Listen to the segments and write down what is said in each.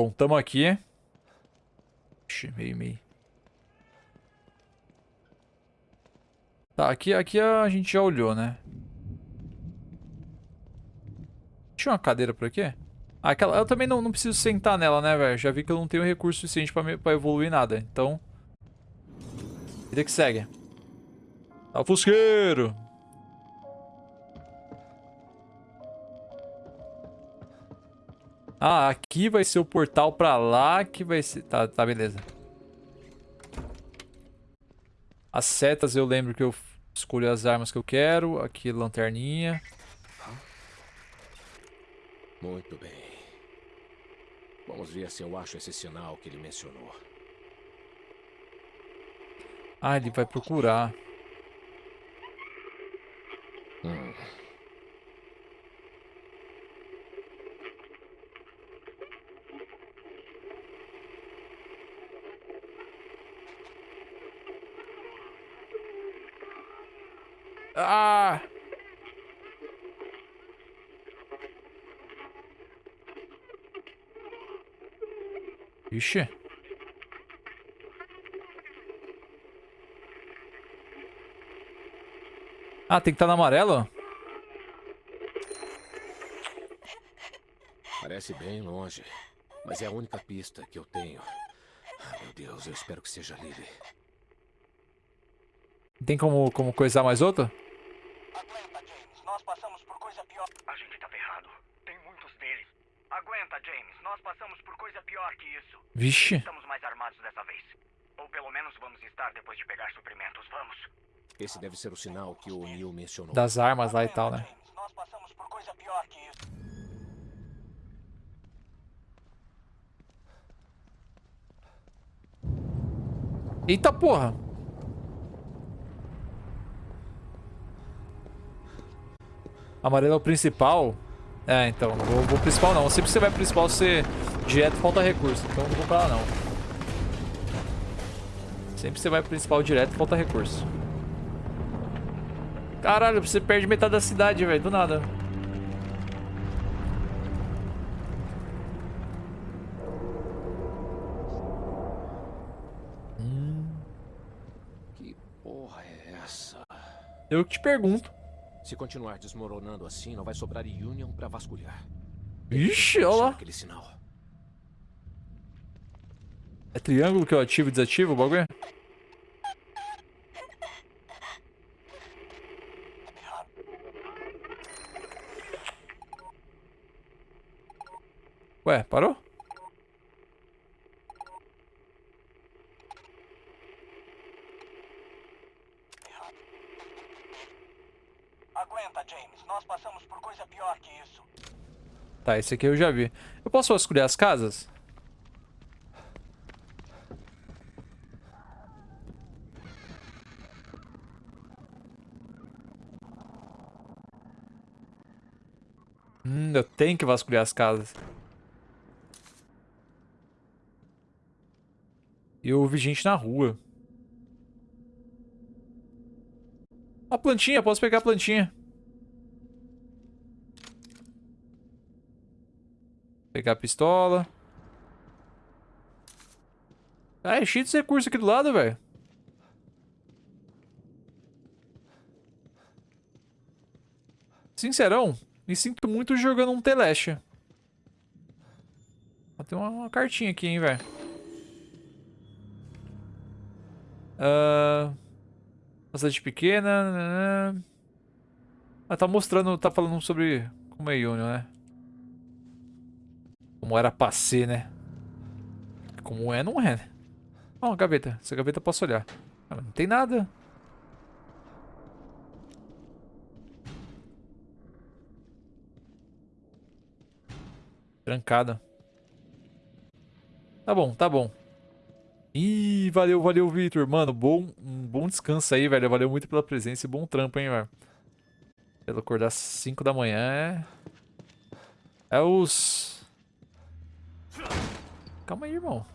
Bom, tamo aqui. Ixi, meio, meio. Tá, aqui, aqui a gente já olhou, né? Tinha uma cadeira por aqui? Ah, aquela, eu também não, não preciso sentar nela, né, velho? Já vi que eu não tenho recurso suficiente pra, me, pra evoluir nada. Então... Vida que segue. Tá fusqueiro! Ah, aqui vai ser o portal pra lá que vai ser... Tá, tá, beleza. As setas eu lembro que eu escolho as armas que eu quero. Aqui, lanterninha. Muito bem. Vamos ver se eu acho esse sinal que ele mencionou. Ah, ele vai procurar. Hum. Ah! Ixi. Ah, tem que estar tá no amarelo? Parece bem longe, mas é a única pista que eu tenho. Ah, meu Deus, eu espero que seja Lily. Tem como, como coisar mais outra? Aguenta, James. Nós passamos por coisa pior. A gente tá ferrado. Tem muitos deles. Aguenta, James. Nós passamos por coisa pior que isso. Vixe. Estamos mais armados dessa vez. Ou pelo menos vamos estar depois de pegar suprimentos. Vamos. Esse deve ser o sinal que o Neil mencionou. Das armas lá e tal, né? James. Nós passamos por coisa pior que isso. Eita porra. Amarelo é o principal. É, então, não vou, vou principal não. Sempre que você vai principal, você direto falta recurso. Então não vou pra lá não. Sempre que você vai principal direto, falta recurso. Caralho, você perde metade da cidade, velho. Do nada. Que porra é essa? Eu que te pergunto. Se continuar desmoronando assim, não vai sobrar Union pra vasculhar. Ixi, olha lá. Aquele sinal. É triângulo que eu ativo e desativo o bagulho? Ué, parou? Aguenta, James. Nós passamos por coisa pior que isso. Tá, esse aqui eu já vi. Eu posso escolher as casas? Hum, eu tenho que vasculhar as casas. Eu ouvi gente na rua. A plantinha, posso pegar a plantinha. Pegar a pistola. Ah, é cheio de recursos aqui do lado, velho. Sincerão, me sinto muito jogando um Teleste. Tem uma, uma cartinha aqui, hein, velho. Uh, cidade pequena. Né? Ah, tá mostrando, tá falando sobre como é Union, né? Como era pra ser, né? Como é, não é, né? Ó, uma gaveta. Essa gaveta eu posso olhar. Não tem nada. Trancada. Tá bom, tá bom. Ih, valeu, valeu, Victor. Mano, bom, um bom descanso aí, velho. Valeu muito pela presença e bom trampo, hein, velho. Pelo acordar às 5 da manhã é... É os... Calma aí, irmão.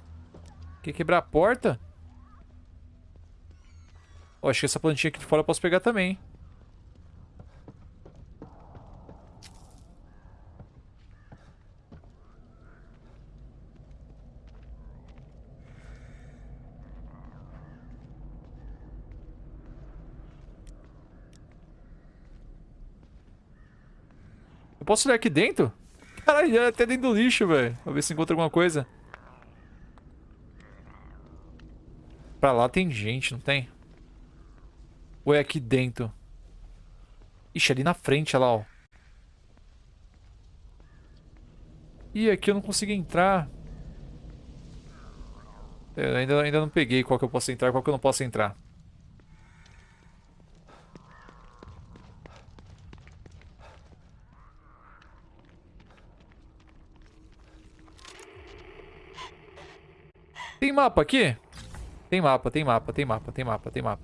Quer quebrar a porta? Oh, acho que essa plantinha aqui de fora eu posso pegar também. Eu posso olhar aqui dentro? Caralho, é até dentro do lixo, velho. Pra ver se encontra alguma coisa. Pra lá tem gente, não tem? Ou é aqui dentro? Ixi, ali na frente, olha lá, ó. Ih, aqui eu não consigo entrar. Eu ainda, ainda não peguei qual que eu posso entrar e qual que eu não posso entrar. Tem mapa aqui? Tem mapa, tem mapa, tem mapa, tem mapa, tem mapa.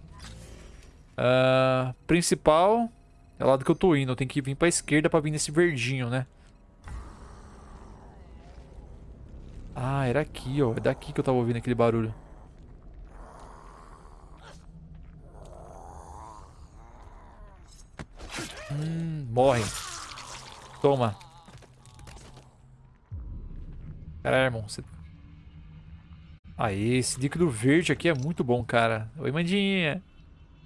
Uh, principal é o lado que eu tô indo. Eu tenho que vir pra esquerda pra vir nesse verdinho, né? Ah, era aqui, ó. É daqui que eu tava ouvindo aquele barulho. Hum, morre. Toma. Caralho, irmão. Você... Aí, esse líquido verde aqui é muito bom, cara. Oi, Mandinha.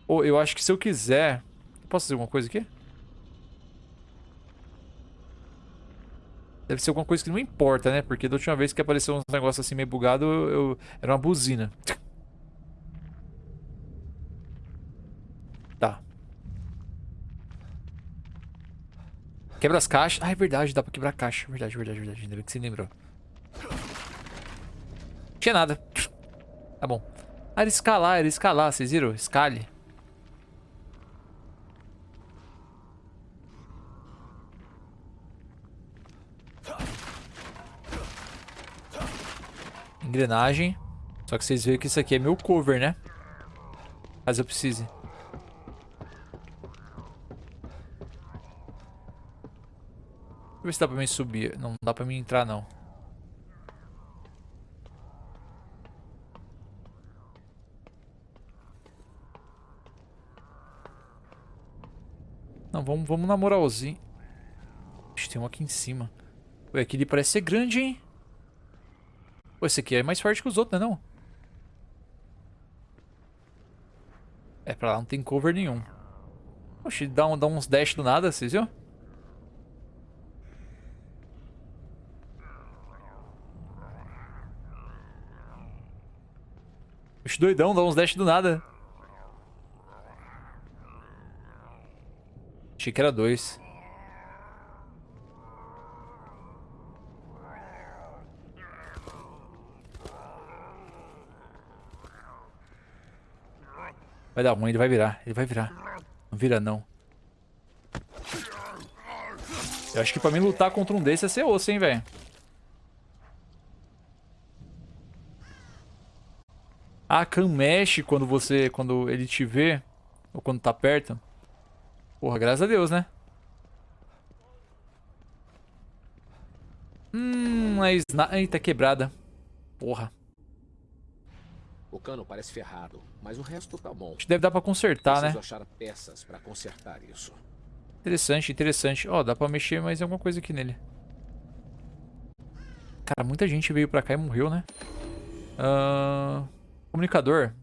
Oh, eu acho que se eu quiser... Posso fazer alguma coisa aqui? Deve ser alguma coisa que não importa, né? Porque da última vez que apareceu uns negócios assim meio bugado, eu, era uma buzina. Tá. Quebra as caixas. Ah, é verdade, dá pra quebrar a caixa. Verdade, verdade, verdade. Ainda bem que você lembrou. Não tinha nada. Tá bom. Ah, era escalar, era escalar, vocês viram? Escale. Engrenagem. Só que vocês veem que isso aqui é meu cover, né? Caso eu precise. Deixa eu ver se dá pra mim subir. Não dá pra mim entrar, não. Não, vamos, vamos na moralzinha. Ixi, tem um aqui em cima. Ué, aquele parece ser grande, hein? Pô, esse aqui é mais forte que os outros, né não? É, pra lá não tem cover nenhum. Oxi, dá, um, dá uns dash do nada, vocês viram? Oxi, doidão, dá uns dash do nada. Achei que era dois. Vai dar ruim, ele vai virar. Ele vai virar. Não vira, não. Eu acho que pra mim lutar contra um desses é ser osso, hein, velho. A ah, Khan mexe quando você... Quando ele te vê. Ou quando tá perto. Porra, graças a Deus, né? Hum, a sna... Eita, quebrada. Porra. O cano parece ferrado, mas o resto tá bom. Acho que deve dar pra consertar, Preciso né? achar peças pra consertar isso. Interessante, interessante. Ó, oh, dá pra mexer mais alguma coisa aqui nele. Cara, muita gente veio pra cá e morreu, né? Uh... Comunicador.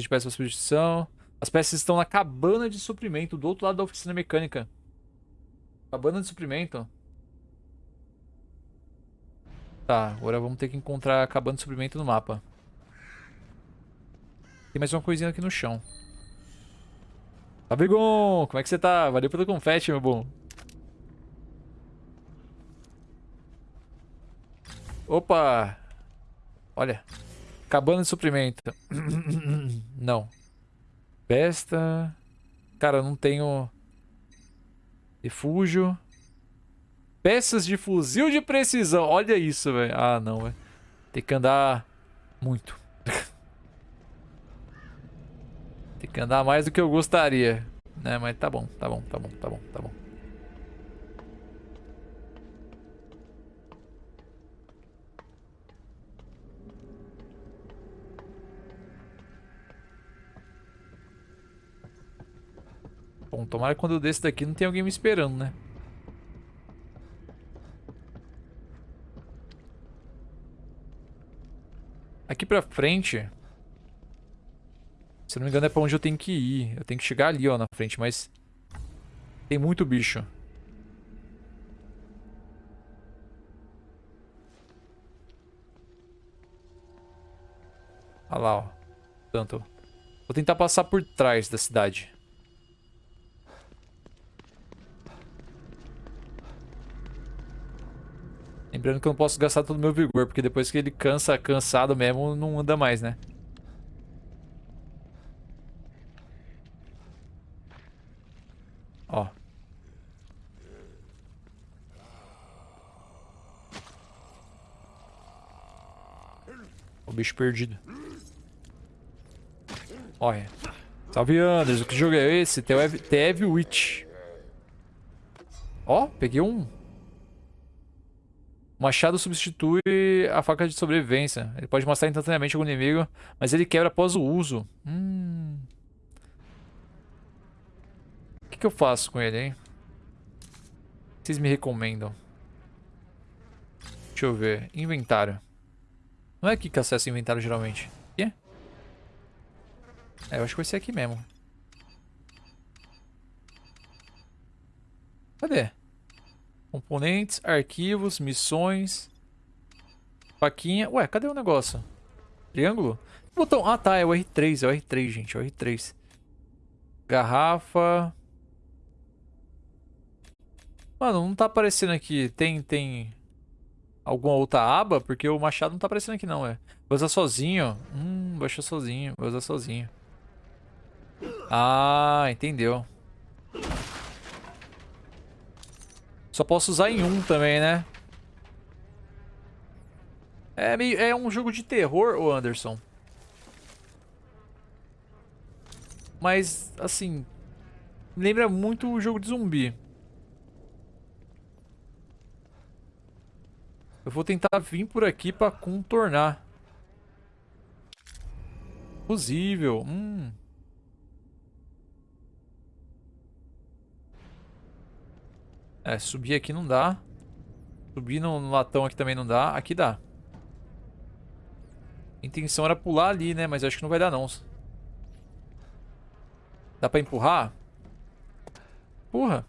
De peças para substituição. As peças estão na cabana de suprimento, do outro lado da oficina mecânica. Cabana de suprimento. Tá, agora vamos ter que encontrar a cabana de suprimento no mapa. Tem mais uma coisinha aqui no chão. Fabrigon, como é que você tá? Valeu pelo confete, meu bom. Opa! Olha. Cabana de suprimento. não. Besta. Cara, eu não tenho... Refúgio. Peças de fuzil de precisão. Olha isso, velho. Ah, não, velho. Tem que andar muito. Tem que andar mais do que eu gostaria. Né, mas tá bom, tá bom, tá bom, tá bom, tá bom. Bom, tomara que quando eu descer daqui não tenha alguém me esperando, né? Aqui pra frente... Se não me engano é pra onde eu tenho que ir. Eu tenho que chegar ali, ó, na frente, mas... Tem muito bicho. Olha lá, ó. Tanto. Vou tentar passar por trás da cidade. Lembrando que eu não posso gastar todo o meu vigor, porque depois que ele cansa, cansado mesmo, não anda mais, né? Ó. O bicho perdido. Olha. Salve, Anderson. Que jogo é esse? TF Witch. Ó, peguei um. O machado substitui a faca de sobrevivência. Ele pode mostrar instantaneamente algum inimigo, mas ele quebra após o uso. Hum. O que, que eu faço com ele, hein? Vocês me recomendam? Deixa eu ver. Inventário. Não é aqui que acessa o inventário geralmente. Aqui? É, eu acho que vai ser aqui mesmo. Cadê? Componentes, arquivos, missões. Faquinha. Ué, cadê o negócio? Triângulo? Botão. Ah, tá. É o R3. É o R3, gente. É o R3. Garrafa. Mano, não tá aparecendo aqui. Tem, tem alguma outra aba? Porque o machado não tá aparecendo aqui não, é. Vou usar sozinho. Hum, vou achar sozinho. Vou usar sozinho. Ah, entendeu. Só posso usar em um também, né? É, meio, é um jogo de terror, o Anderson. Mas, assim... Lembra muito o jogo de zumbi. Eu vou tentar vir por aqui pra contornar. Fusível. Hum... É, subir aqui não dá. Subir no, no latão aqui também não dá. Aqui dá. A intenção era pular ali, né? Mas acho que não vai dar, não. Dá pra empurrar? Empurra.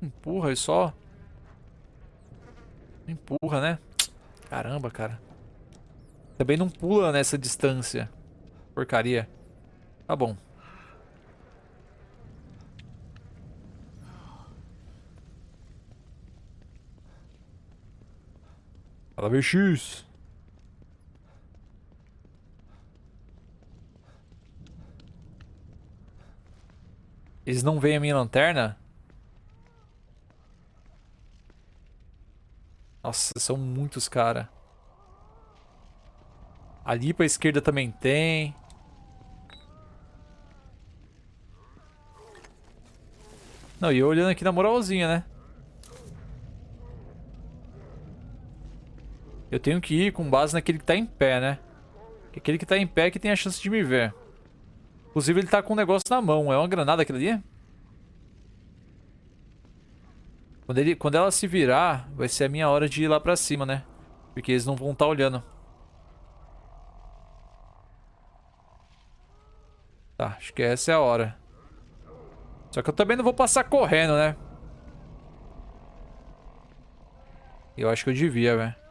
Empurra e só... Empurra, né? Caramba, cara. Também não pula nessa distância. Porcaria. Tá bom. Fala, BX. Eles não veem a minha lanterna? Nossa, são muitos, cara. Ali pra esquerda também tem. Não, e eu olhando aqui na moralzinha, né? Eu tenho que ir com base naquele que tá em pé, né? Aquele que tá em pé é que tem a chance de me ver. Inclusive ele tá com um negócio na mão. É uma granada aquilo ali? Quando, ele, quando ela se virar, vai ser a minha hora de ir lá pra cima, né? Porque eles não vão estar tá olhando. Tá, acho que essa é a hora. Só que eu também não vou passar correndo, né? Eu acho que eu devia, velho.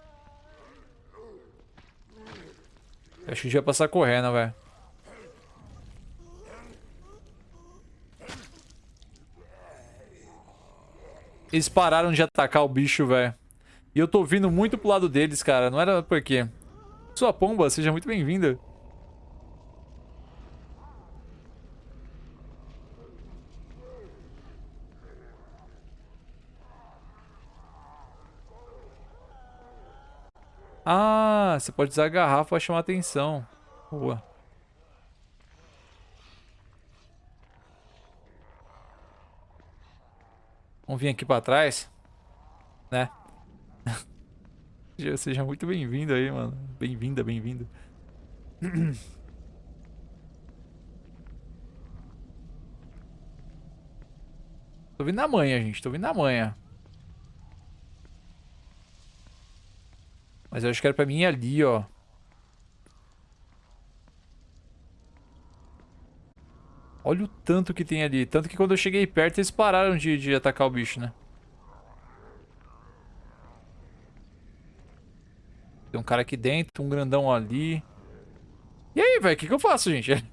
Acho que devia passar correndo, velho. Eles pararam de atacar o bicho, velho. E eu tô vindo muito pro lado deles, cara. Não era por quê. Sua pomba, seja muito bem-vinda. Ah, você pode usar a garrafa para chamar atenção. Boa. Vamos vir aqui para trás, né? Seja muito bem-vindo aí, mano. Bem-vinda, bem-vindo. Tô vindo na manhã, gente. Tô vindo na manhã. Mas eu acho que era pra mim ali, ó. Olha o tanto que tem ali. Tanto que quando eu cheguei perto, eles pararam de, de atacar o bicho, né? Tem um cara aqui dentro, um grandão ali. E aí, velho? O que, que eu faço, gente?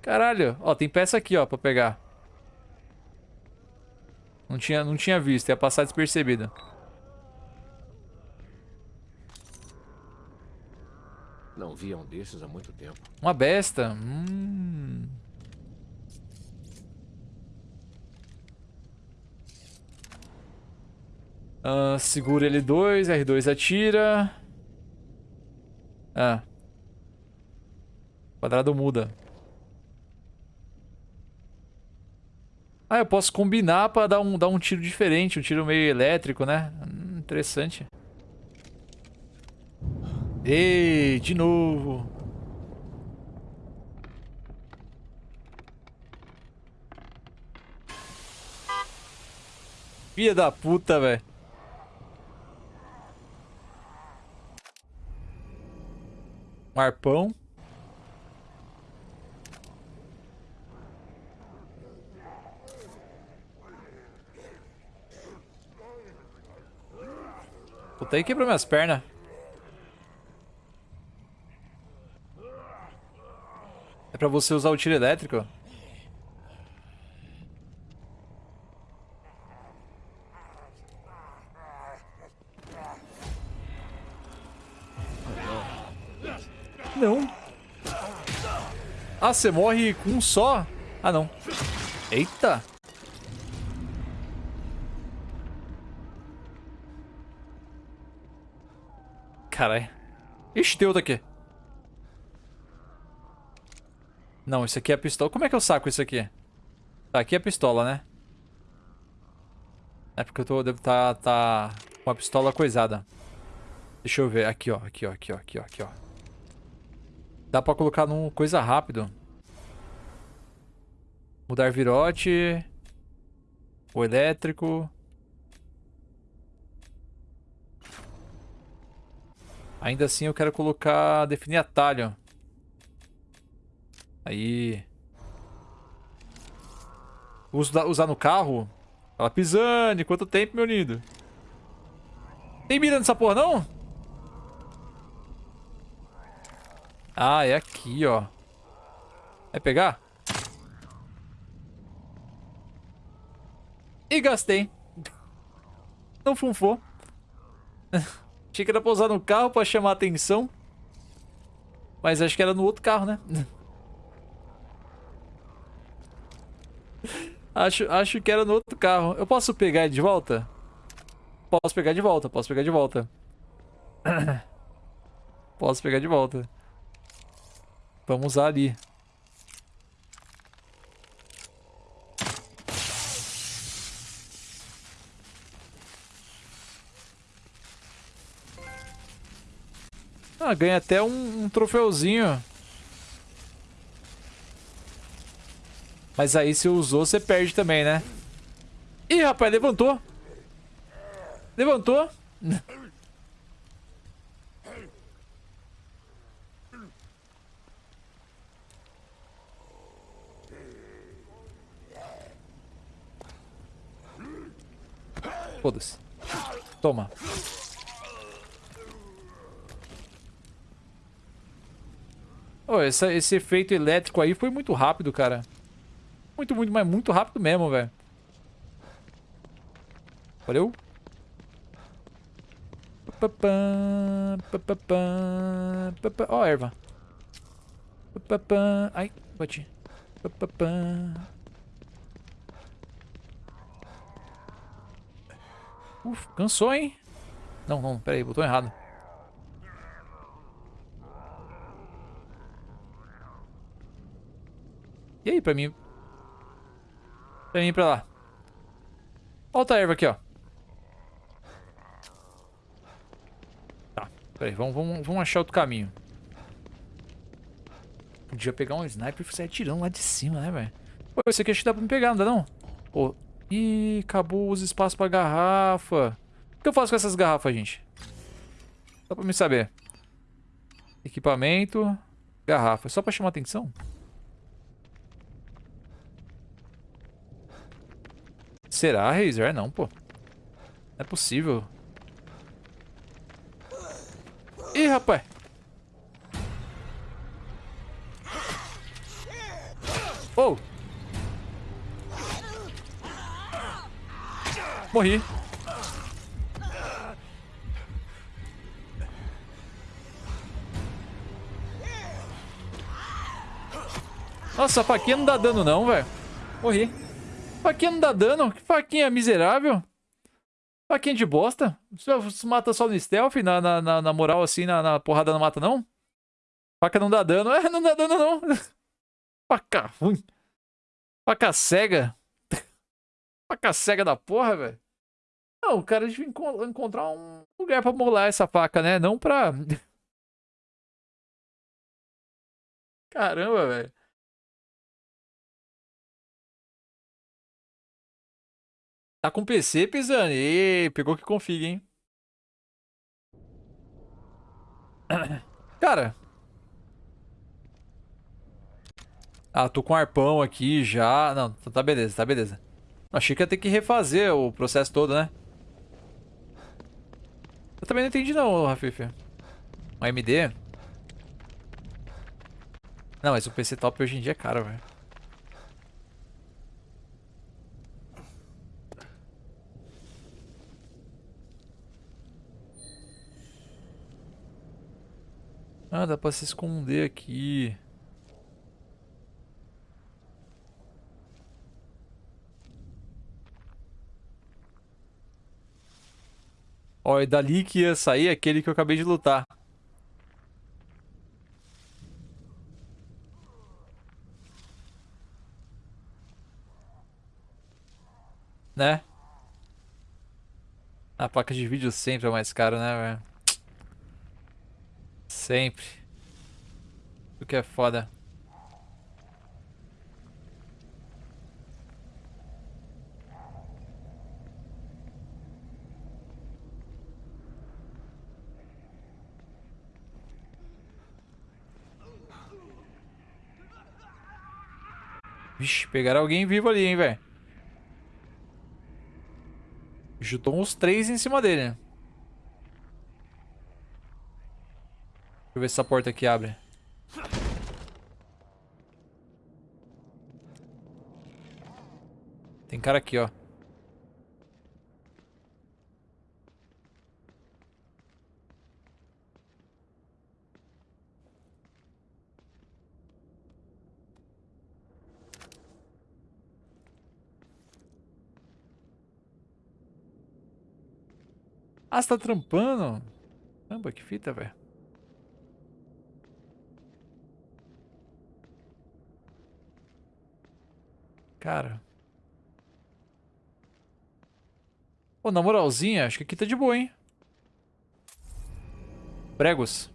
Caralho. Ó, tem peça aqui, ó, pra pegar. Não tinha, não tinha visto, ia passar despercebida. Não via um desses há muito tempo. Uma besta. Hum. Ah, segura L2, R2 atira. Ah. Quadrado muda. Ah, eu posso combinar pra dar um, dar um tiro diferente, um tiro meio elétrico, né? Hum, interessante. Ei, de novo. Filha da puta, velho. Um arpão. Puta, aí quebrou minhas pernas. É pra você usar o tiro elétrico? Não. Ah, você morre com um só? Ah, não. Eita. Caralho. Ixi, tem outro aqui. Não, isso aqui é a pistola. Como é que eu saco isso aqui? Tá, aqui é a pistola, né? É porque eu tô, devo tá, tá com a pistola coisada. Deixa eu ver. Aqui, ó. Aqui, ó. Aqui, ó. Aqui, ó. Aqui, ó. Dá pra colocar num coisa rápido. Mudar virote. O elétrico. Ainda assim eu quero colocar... Definir atalho. Aí. Uso usar no carro? Fala, Pisani, quanto tempo, meu lindo? Tem mira nessa porra, não? Ah, é aqui, ó. Vai pegar? E gastei. Não funfou. Achei que era pra usar no carro pra chamar atenção. Mas acho que era no outro carro, né? Acho, acho que era no outro carro. Eu posso pegar de volta? Posso pegar de volta, posso pegar de volta. posso pegar de volta. Vamos usar ali. Ah, ganha até um, um troféuzinho. Mas aí se usou, você perde também, né? Ih, rapaz, levantou. Levantou. Foda-se. Toma. Oh, essa, esse efeito elétrico aí foi muito rápido, cara. Muito, muito, mas muito rápido mesmo, velho. Valeu. Ó, oh, erva. Ai, bati. Uf, cansou, hein? Não, não, pera aí, botou errado. E aí, pra mim, Pra mim pra lá. Volta a erva aqui, ó. Tá, peraí, vamos, vamos, vamos achar outro caminho. Podia pegar um sniper e sair atirando lá de cima, né, velho? Pô, esse aqui acho que dá pra me pegar, não dá não? Pô, ih, acabou os espaços pra garrafa. O que eu faço com essas garrafas, gente? Só pra me saber. Equipamento, garrafa. Só pra chamar atenção? Será, Razer? É não, pô. Não é possível. Ih, rapaz. Oh. Morri. Nossa, a faquinha não dá dano não, velho. Morri. Faquinha não dá dano? Que faquinha miserável. Faquinha de bosta. Você mata só no stealth, na, na, na, na moral assim, na, na, porrada não mata não? Faca não dá dano. É, não dá dano não. Faca ruim. Faca cega. Faca cega da porra, velho. Não, o cara devia encontrar um lugar pra molar essa faca, né? Não pra... Caramba, velho. Tá com PC, Pisani? Ê, pegou que config, hein? Cara. Ah, tô com arpão aqui já. Não, tá, tá beleza, tá beleza. Achei que ia ter que refazer o processo todo, né? Eu também não entendi não, Rafif. Um AMD? Não, mas o PC top hoje em dia é caro, velho. Ah, dá pra se esconder aqui. Ó, é dali que ia sair aquele que eu acabei de lutar. Né? A placa de vídeo sempre é mais cara, né, velho? Sempre. O que é foda. Vixe, pegaram alguém vivo ali, hein, velho. Juntou uns três em cima dele, né? Deixa eu ver se essa porta aqui abre. Tem cara aqui, ó. Ah, você tá trampando? Caramba, que fita, velho. Cara. Pô, na moralzinha, acho que aqui tá de boa, hein? Pregos.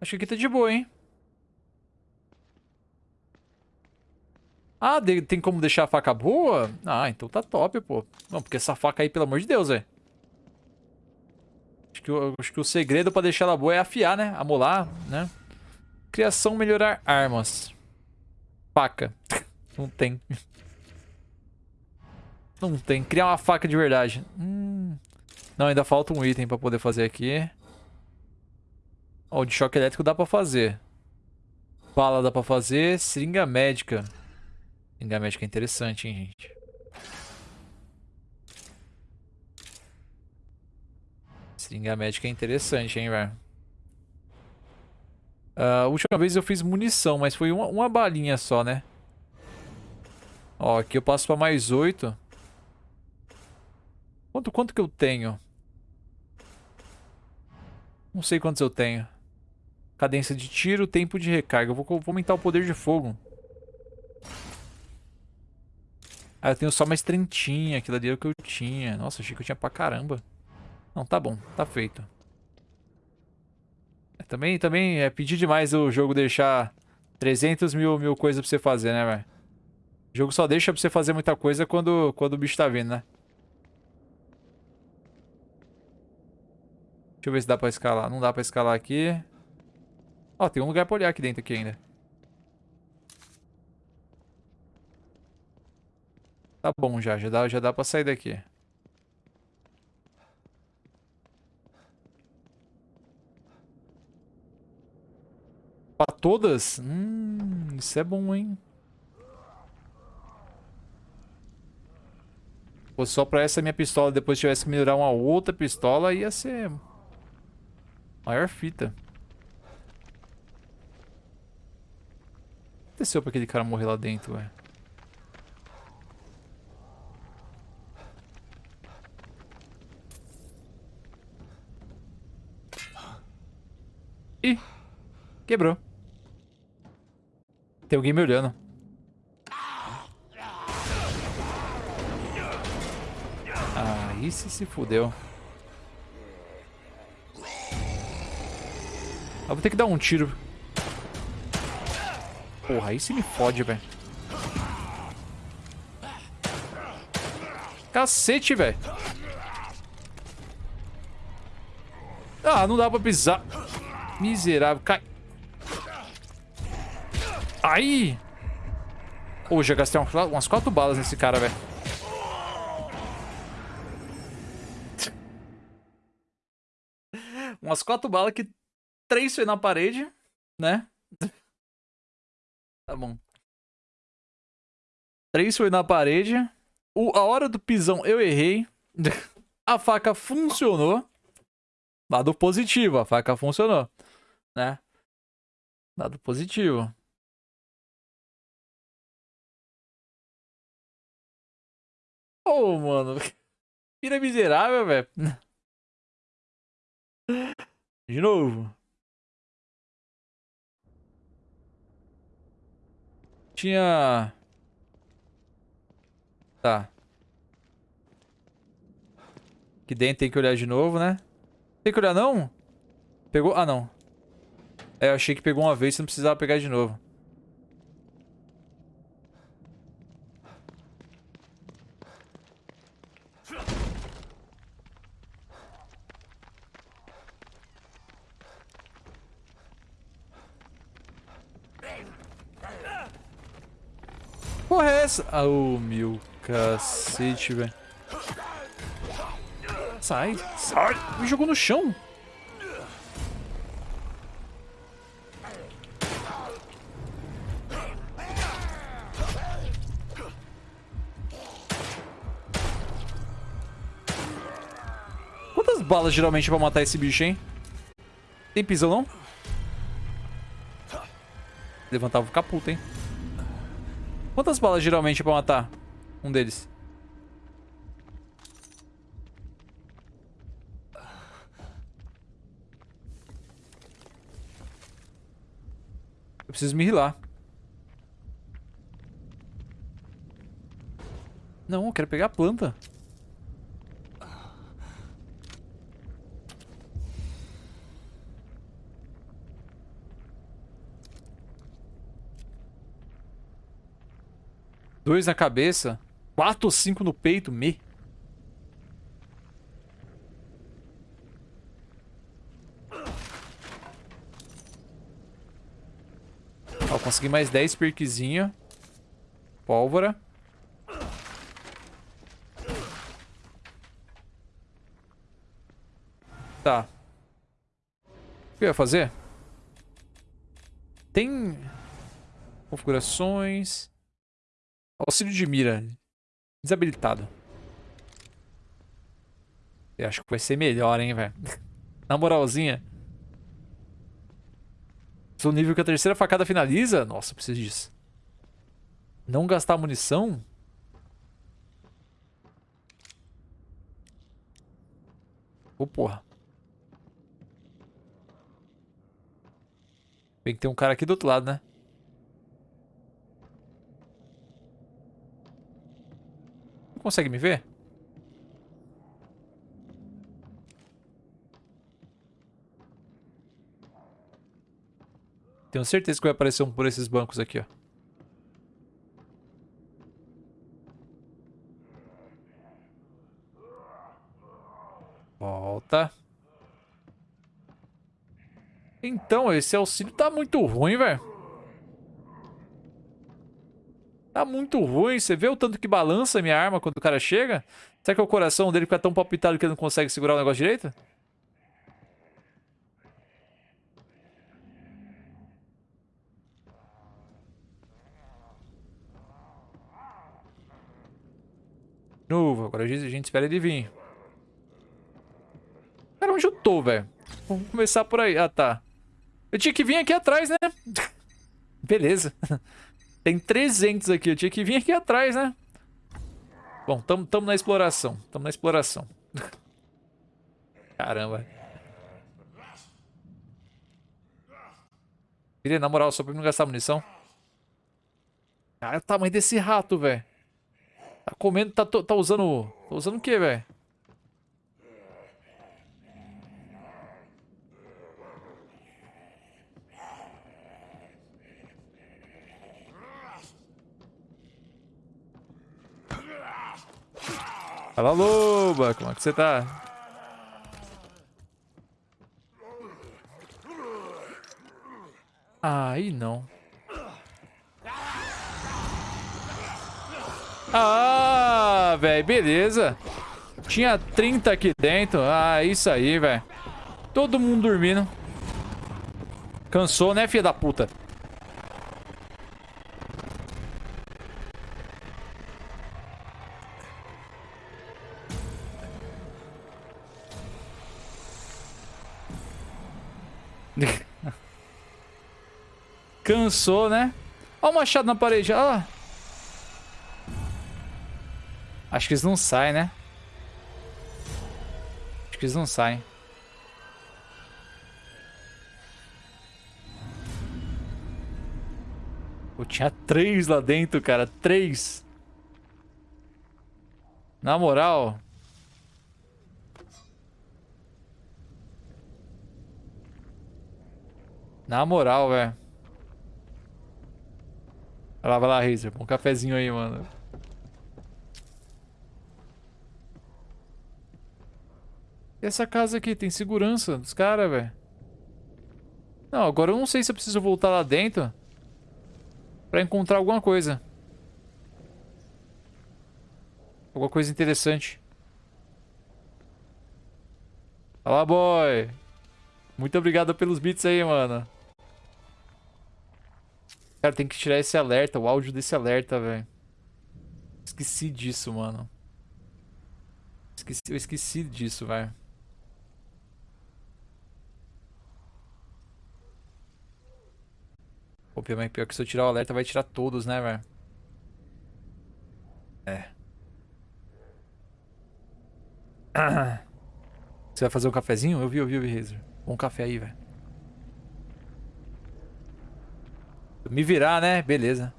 Acho que aqui tá de boa, hein? Ah, tem como deixar a faca boa? Ah, então tá top, pô. Não, porque essa faca aí, pelo amor de Deus, velho. Acho que, acho que o segredo pra deixar ela boa é afiar, né? Amolar, né? Criação, melhorar armas. Faca. Não tem. Não tem. Criar uma faca de verdade. Hum. Não, ainda falta um item pra poder fazer aqui. Ó, de choque elétrico dá pra fazer. Bala dá pra fazer. Seringa médica. Seringa médica é interessante, hein, gente. Seringa médica é interessante, hein, velho. Uh, a última vez eu fiz munição, mas foi uma, uma balinha só, né? Ó, aqui eu passo pra mais oito. Quanto, quanto que eu tenho? Não sei quantos eu tenho. Cadência de tiro, tempo de recarga. Eu vou, vou aumentar o poder de fogo. Ah, eu tenho só mais trentinha. Aquilo ali era o que eu tinha. Nossa, achei que eu tinha pra caramba. Não, tá bom. Tá feito também, também é pedir demais o jogo deixar 300 mil, mil coisas pra você fazer, né, velho? O jogo só deixa pra você fazer muita coisa quando, quando o bicho tá vindo, né? Deixa eu ver se dá pra escalar. Não dá pra escalar aqui. Ó, tem um lugar pra olhar aqui dentro aqui ainda. Tá bom já, já dá, já dá pra sair daqui. Pra todas? Hum, isso é bom, hein? Pô, só pra essa minha pistola depois tivesse que melhorar uma outra pistola, ia ser... Maior fita. O que aconteceu pra aquele cara morrer lá dentro, ué? Ih, quebrou. Tem alguém me olhando. Aí se se fudeu. Eu vou ter que dar um tiro. Porra, aí se me fode, velho. Cacete, velho. Ah, não dá pra pisar. Miserável. Cai. Aí! Pô, já gastei umas quatro balas nesse cara, velho. umas quatro balas que três foi na parede, né? tá bom. Três foi na parede. O, a hora do pisão eu errei. a faca funcionou. Lado positivo, a faca funcionou, né? Lado positivo. Ô, oh, mano. Vira miserável, velho. De novo. Tinha... Tá. Aqui dentro tem que olhar de novo, né? Tem que olhar não? Pegou? Ah, não. É, eu achei que pegou uma vez, você não precisava pegar de novo. Porra é essa? Ah, oh, meu cacete, velho. Sai, sai. Me jogou no chão. Quantas balas geralmente pra matar esse bicho, hein? Tem pisão, não? Levantava o caputo, hein? Quantas balas geralmente pra matar um deles? Eu preciso me rilar. Não, eu quero pegar a planta. Dois na cabeça. Quatro ou cinco no peito. Me. Ó, consegui mais 10 perquezinho. Pólvora. Tá. O que eu ia fazer? Tem... Configurações... Auxílio de mira. Desabilitado. Eu acho que vai ser melhor, hein, velho. Na moralzinha. Sou nível que a terceira facada finaliza? Nossa, preciso disso. Não gastar munição? Ô, oh, porra. Tem que ter um cara aqui do outro lado, né? Consegue me ver? Tenho certeza que vai aparecer um por esses bancos aqui, ó. Volta. Então, esse auxílio tá muito ruim, velho. Tá muito ruim. Você vê o tanto que balança minha arma quando o cara chega? Será que o coração dele fica tão palpitado que ele não consegue segurar o negócio direito? novo. Agora a gente espera ele vir. Cara, onde eu tô, velho? Vamos começar por aí. Ah, tá. Eu tinha que vir aqui atrás, né? Beleza. Tem 300 aqui. Eu tinha que vir aqui atrás, né? Bom, tamo, tamo na exploração. Tamo na exploração. Caramba. Queria, na moral, só pra não gastar munição. Cara, o tamanho desse rato, velho. Tá comendo, tá, tá usando... Tá usando o que, velho? Fala, loba! Como é que você tá? Aí não. Ah, velho, beleza. Tinha 30 aqui dentro. Ah, isso aí, velho. Todo mundo dormindo. Cansou, né, filha da puta? Cansou, né? Olha o machado na parede. Olha lá. Acho que eles não saem, né? Acho que eles não saem. Eu tinha três lá dentro, cara. Três. Na moral. Na moral, velho. Vai lá, vai lá, Razer. Um cafezinho aí, mano. E essa casa aqui tem segurança dos caras, velho. Não, agora eu não sei se eu preciso voltar lá dentro pra encontrar alguma coisa. Alguma coisa interessante. Fala, boy. Muito obrigado pelos bits aí, mano. Cara, tem que tirar esse alerta, o áudio desse alerta, velho. Esqueci disso, mano. Esqueci, eu esqueci disso, velho. Pô, mas pior que se eu tirar o alerta vai tirar todos, né, velho? É. Você vai fazer um cafezinho? Eu vi, eu vi, eu vi, Razer. Um café aí, velho. Me virar, né? Beleza.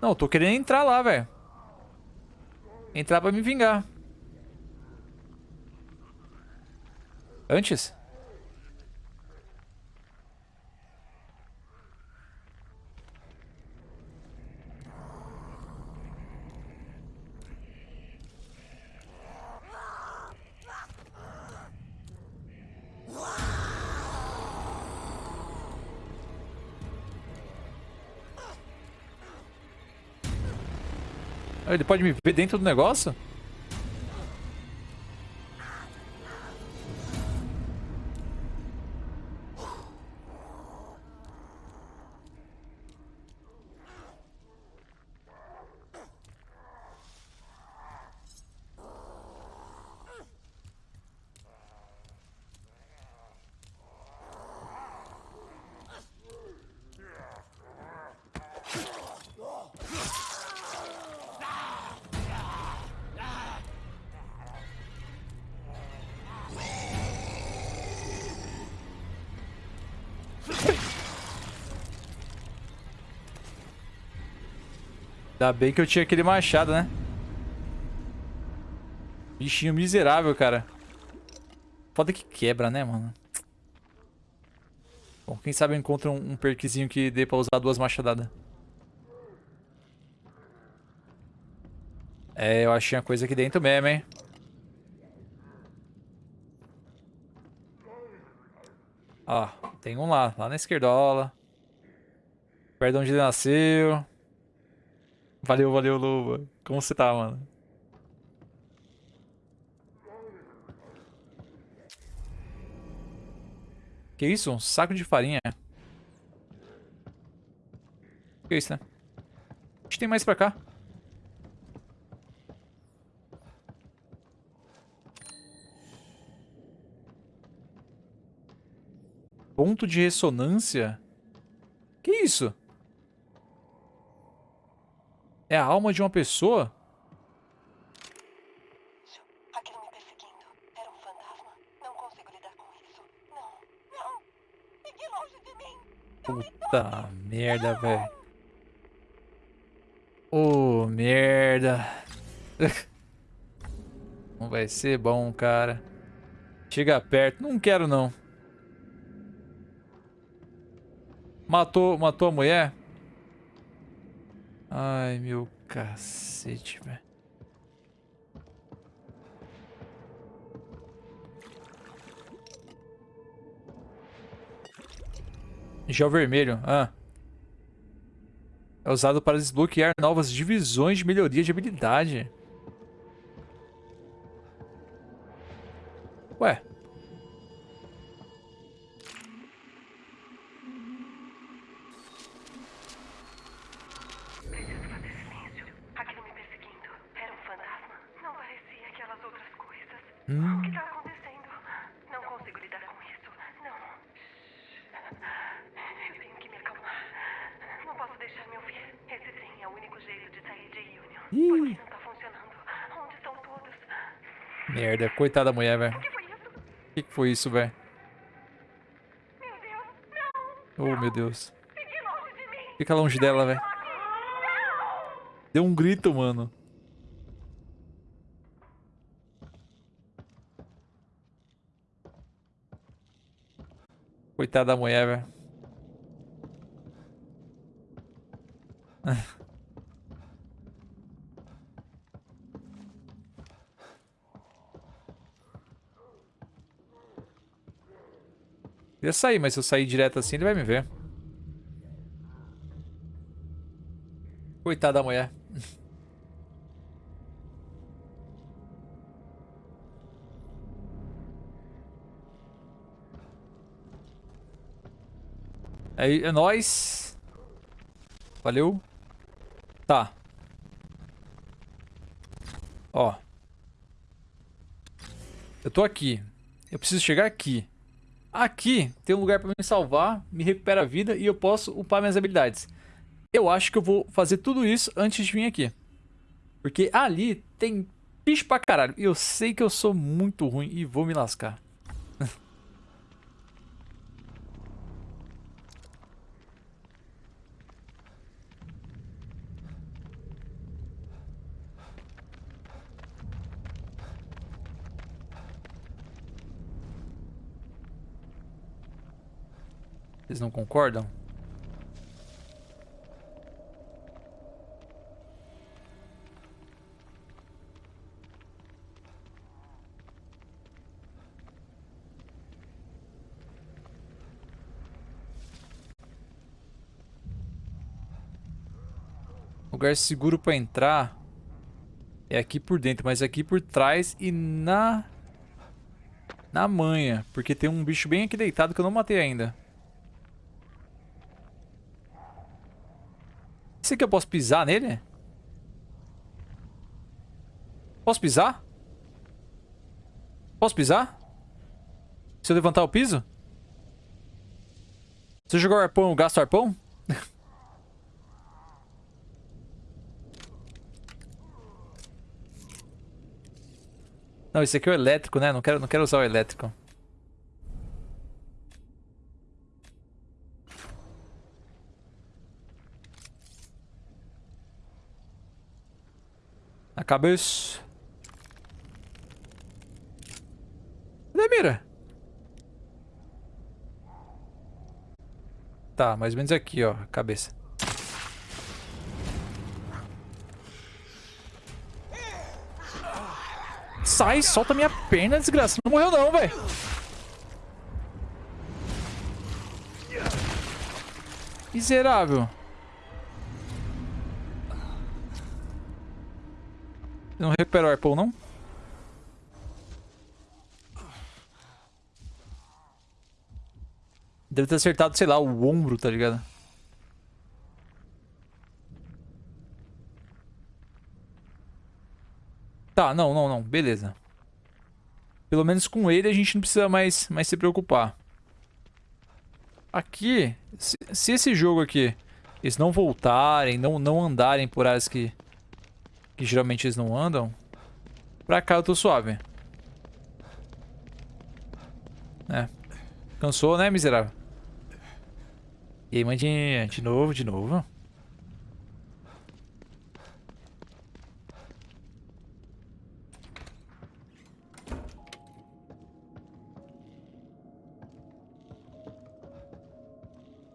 Não, tô querendo entrar lá, velho. Entrar pra me vingar. Antes? Ele pode me ver dentro do negócio? Ainda bem que eu tinha aquele machado, né? Bichinho miserável, cara. Foda que quebra, né, mano? Bom, quem sabe eu encontro um, perkzinho que dê pra usar duas machadadas. É, eu achei uma coisa aqui dentro mesmo, hein? Ó. Tem um lá, lá na esquerdola. Perto de onde ele nasceu. Valeu, valeu, Luba. Como você tá, mano? Que isso? Um saco de farinha. Que isso, né? A gente tem mais pra cá. Ponto de ressonância? Que isso? É a alma de uma pessoa? Aquilo me perseguindo. Era um fantasma. Não consigo lidar com isso. Não, não. Fique longe de mim. Puta merda, velho. Ô, merda. Não vai ser bom, cara. Chega perto. Não quero, não. Matou, matou a mulher? Ai, meu cacete, velho. Gel vermelho. Ah. É usado para desbloquear novas divisões de melhoria de habilidade. Ué. Preciso fazer silêncio. Aquilo me perseguindo. Era um fantasma. Não parecia aquelas outras coisas. O que está acontecendo? Não consigo lidar com isso. Não. Eu tenho que me acalmar. Não posso deixar me ouvir. Esse trem é o único jeito de sair de Union. Por que não está funcionando? Onde estão todos? Merda, coitada da mulher, velho. O que que foi isso, velho? Oh, meu Deus. Fica longe dela, velho. Deu um grito, mano. Coitada da mulher, velho. Eu ia sair, mas se eu sair direto assim, ele vai me ver. Coitada da mulher. Aí, é nóis. Valeu. Tá. Ó. Eu tô aqui. Eu preciso chegar aqui. Aqui tem um lugar pra me salvar, me recupera a vida e eu posso upar minhas habilidades. Eu acho que eu vou fazer tudo isso antes de vir aqui. Porque ali tem bicho pra caralho. Eu sei que eu sou muito ruim e vou me lascar. Vocês não concordam? Lugar seguro pra entrar é aqui por dentro, mas aqui por trás e na na manha, porque tem um bicho bem aqui deitado que eu não matei ainda. Esse aqui eu posso pisar nele? Posso pisar? Posso pisar? Se eu levantar o piso? Se eu jogar o arpão, eu gasto arpão? Não, esse aqui é o elétrico, né? Não quero, não quero usar o elétrico. Na cabeça. Cadê a mira? Tá, mais ou menos aqui, ó, cabeça. Sai, solta minha perna, desgraça. Não morreu não, velho. Miserável. Não recuperou o arpão, não? Deve ter acertado, sei lá, o ombro, tá ligado? Tá, não, não, não. Beleza. Pelo menos com ele a gente não precisa mais, mais se preocupar. Aqui, se, se esse jogo aqui, eles não voltarem, não, não andarem por áreas que, que geralmente eles não andam, pra cá eu tô suave. É. Cansou, né, miserável? E aí, mandinha, de novo, de novo.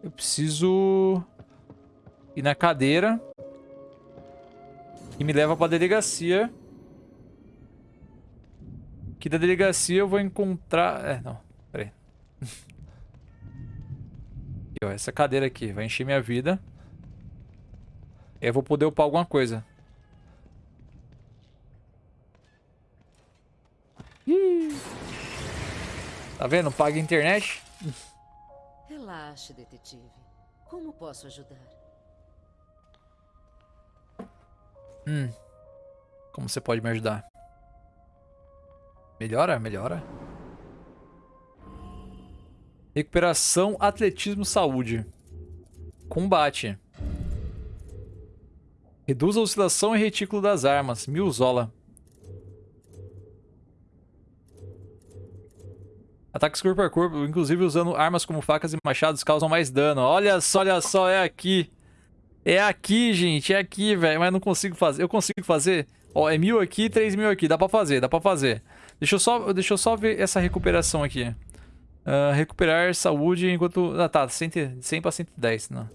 Eu preciso ir na cadeira que me leva pra delegacia. Que da delegacia eu vou encontrar... É, não, peraí. Aqui, ó, essa cadeira aqui vai encher minha vida. E aí eu vou poder upar alguma coisa. Tá vendo? Paga internet. Relaxe, detetive. Como posso ajudar? Hum. Como você pode me ajudar? Melhora? Melhora. Recuperação, atletismo, saúde. Combate. Reduz a oscilação e retículo das armas. Milzola. Ataques corpo a corpo, inclusive usando armas como facas e machados, causam mais dano. Olha só, olha só, é aqui. É aqui, gente, é aqui, velho. Mas não consigo fazer. Eu consigo fazer? Ó, é mil aqui, três mil aqui. Dá pra fazer, dá pra fazer. Deixa eu só, deixa eu só ver essa recuperação aqui. Uh, recuperar saúde enquanto... Ah, tá. 100, 100 pra 110. Não.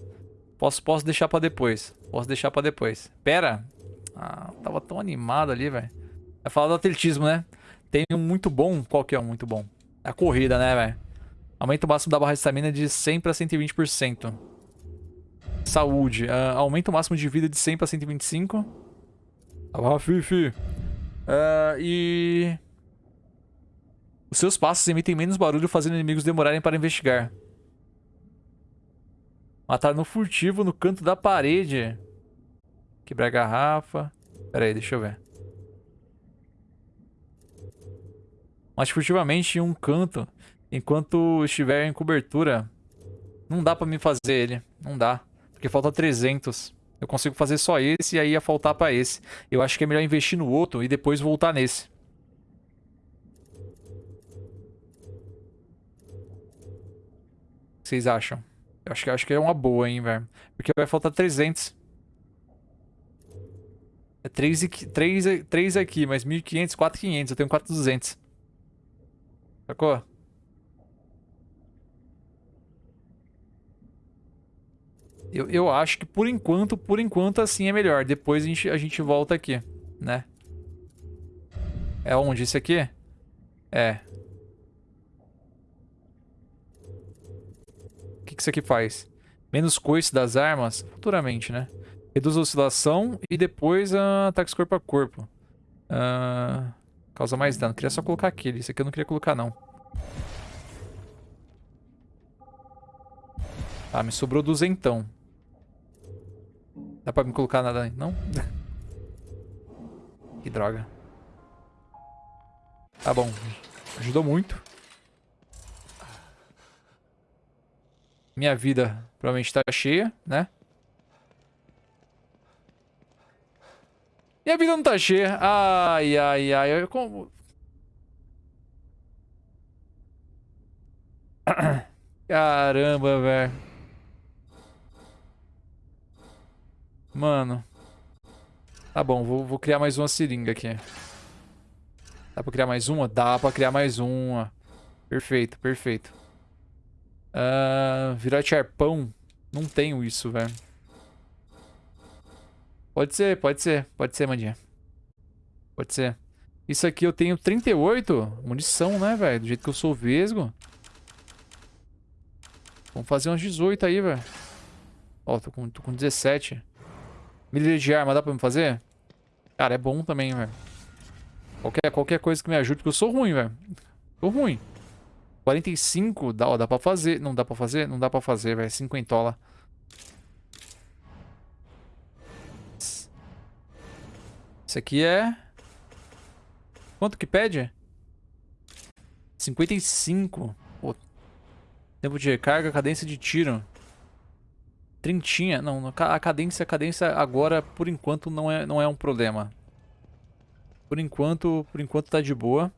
Posso, posso deixar pra depois. Posso deixar pra depois. Pera. Ah, tava tão animado ali, velho. Vai falar do atletismo, né? Tem um muito bom. Qual que é um muito bom? A corrida, né, velho? Aumenta o máximo da barra de estamina de 100 para 120%. Saúde. Uh, aumenta o máximo de vida de 100 para 125. Ah, Fifi. Uh, e... Os seus passos emitem menos barulho, fazendo inimigos demorarem para investigar. Matar no furtivo, no canto da parede. Quebrar a garrafa. Pera aí, deixa eu ver. Mate furtivamente em um canto, enquanto estiver em cobertura. Não dá pra mim fazer ele. Não dá. Porque falta 300. Eu consigo fazer só esse e aí ia faltar pra esse. Eu acho que é melhor investir no outro e depois voltar nesse. vocês acham? Eu acho que, acho que é uma boa, hein, velho. Porque vai faltar 300. É 3, 3, 3 aqui, mas 1.500, 4.500. Eu tenho 4.200. Sacou? Eu, eu acho que por enquanto, por enquanto assim é melhor. Depois a gente, a gente volta aqui, né? É onde? Esse aqui? É. O que, que isso aqui faz? Menos coice das armas, futuramente, né? Reduz a oscilação e depois uh, ataques corpo a corpo. Uh, causa mais dano. Queria só colocar aquele. Isso aqui eu não queria colocar, não. Ah, me sobrou duzentão. Dá pra me colocar nada aí? Não? que droga. Tá bom. Ajudou muito. Minha vida provavelmente tá cheia, né? Minha vida não tá cheia. Ai, ai, ai. Eu como... Caramba, velho. Mano. Tá bom, vou, vou criar mais uma seringa aqui. Dá pra criar mais uma? Dá pra criar mais uma. Perfeito, perfeito. Uh, virar arpão. Não tenho isso, velho. Pode ser, pode ser. Pode ser, Mandinha. Pode ser. Isso aqui eu tenho 38. Munição, né, velho? Do jeito que eu sou vesgo. Vamos fazer uns 18 aí, velho. Ó, tô com, tô com 17. Milha de arma dá pra me fazer? Cara, é bom também, velho. Qualquer, qualquer coisa que me ajude, porque eu sou ruim, velho. Tô ruim. 45, dá, ó, dá pra fazer. Não dá pra fazer? Não dá pra fazer, velho. 50 Isso aqui é... Quanto que pede? 55. Pô. Tempo de recarga, cadência de tiro. Trintinha. Não, a cadência, a cadência agora, por enquanto, não é, não é um problema. Por enquanto, por enquanto tá de boa.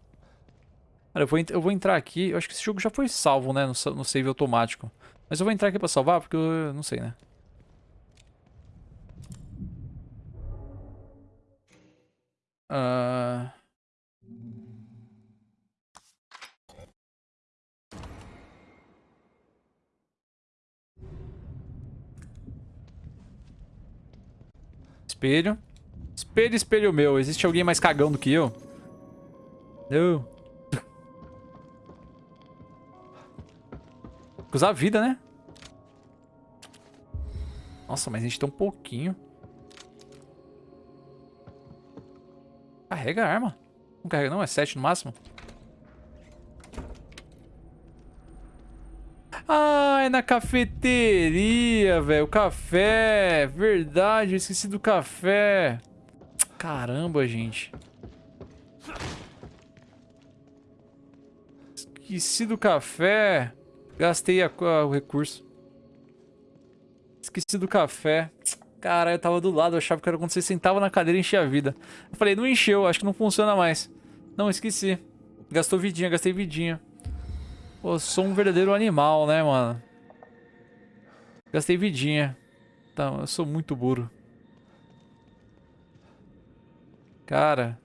Cara, eu vou, eu vou entrar aqui. Eu acho que esse jogo já foi salvo, né? No, no save automático. Mas eu vou entrar aqui pra salvar, porque eu não sei, né? Uh... Espelho. Espelho, espelho meu. Existe alguém mais cagão do que eu? Eu. Usar a vida, né? Nossa, mas a gente tem um pouquinho. Carrega a arma. Não carrega não, é 7 no máximo. Ah, é na cafeteria, velho. Café. Verdade, eu esqueci do café. Caramba, gente. Esqueci do café. Gastei a, a, o recurso. Esqueci do café. Cara, eu tava do lado, eu achava que era quando você sentava na cadeira e enchia a vida. Eu falei, não encheu, acho que não funciona mais. Não, esqueci. Gastou vidinha, gastei vidinha. Pô, sou um verdadeiro animal, né, mano? Gastei vidinha. Tá, eu sou muito burro. Cara.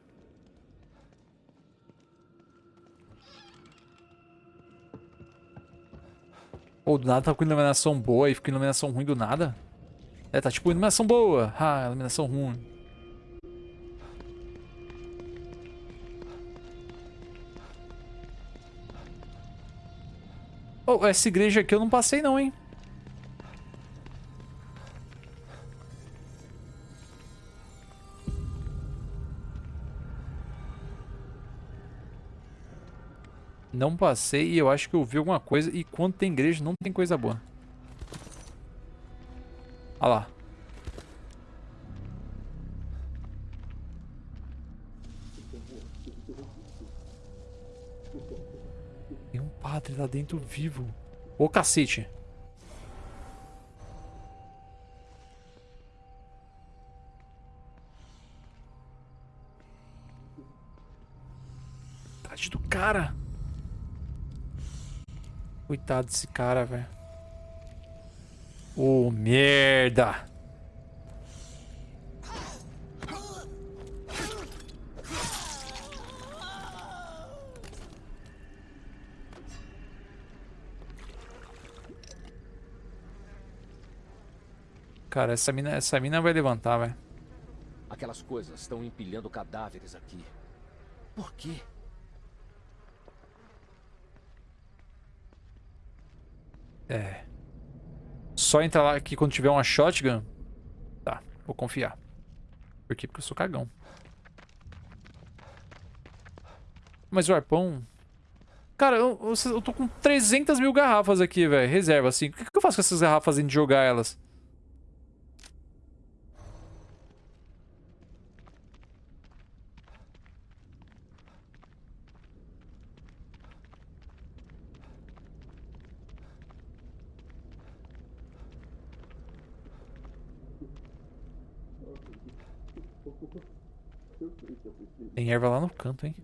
Ou do nada tá com iluminação boa e fica iluminação ruim do nada? É, tá tipo iluminação boa. Ah, iluminação ruim. Oh, essa igreja aqui eu não passei não, hein? Não passei e eu acho que eu vi alguma coisa. E quando tem igreja, não tem coisa boa. Olha lá. Tem um padre lá dentro vivo. Ô cacete. Tade do cara. Coitado desse cara, velho. Ô, oh, merda. Cara, essa mina, essa mina vai levantar, velho. Aquelas coisas estão empilhando cadáveres aqui. Por quê? É. Só entrar lá aqui quando tiver uma shotgun. Tá, vou confiar. Por quê? Porque eu sou cagão. Mas o arpão... Cara, eu, eu, eu tô com 300 mil garrafas aqui, velho. Reserva, assim. O que, que eu faço com essas garrafas em jogar elas? Erva lá no canto, hein?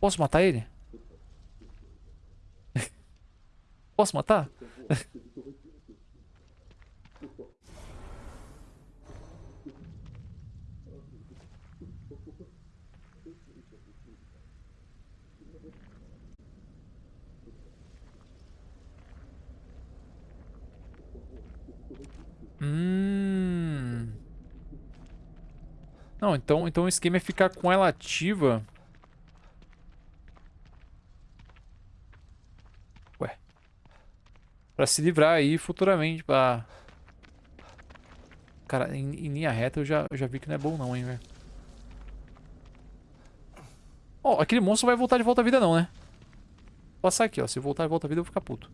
Posso matar ele? Posso matar? hum... Não, então, então o esquema é ficar com ela ativa. Ué. Pra se livrar aí futuramente, pra... Cara, em, em linha reta eu já, eu já vi que não é bom não, hein, velho. Ó, aquele monstro vai voltar de volta à vida não, né? Vou passar aqui, ó. Se voltar de volta à vida eu vou ficar puto.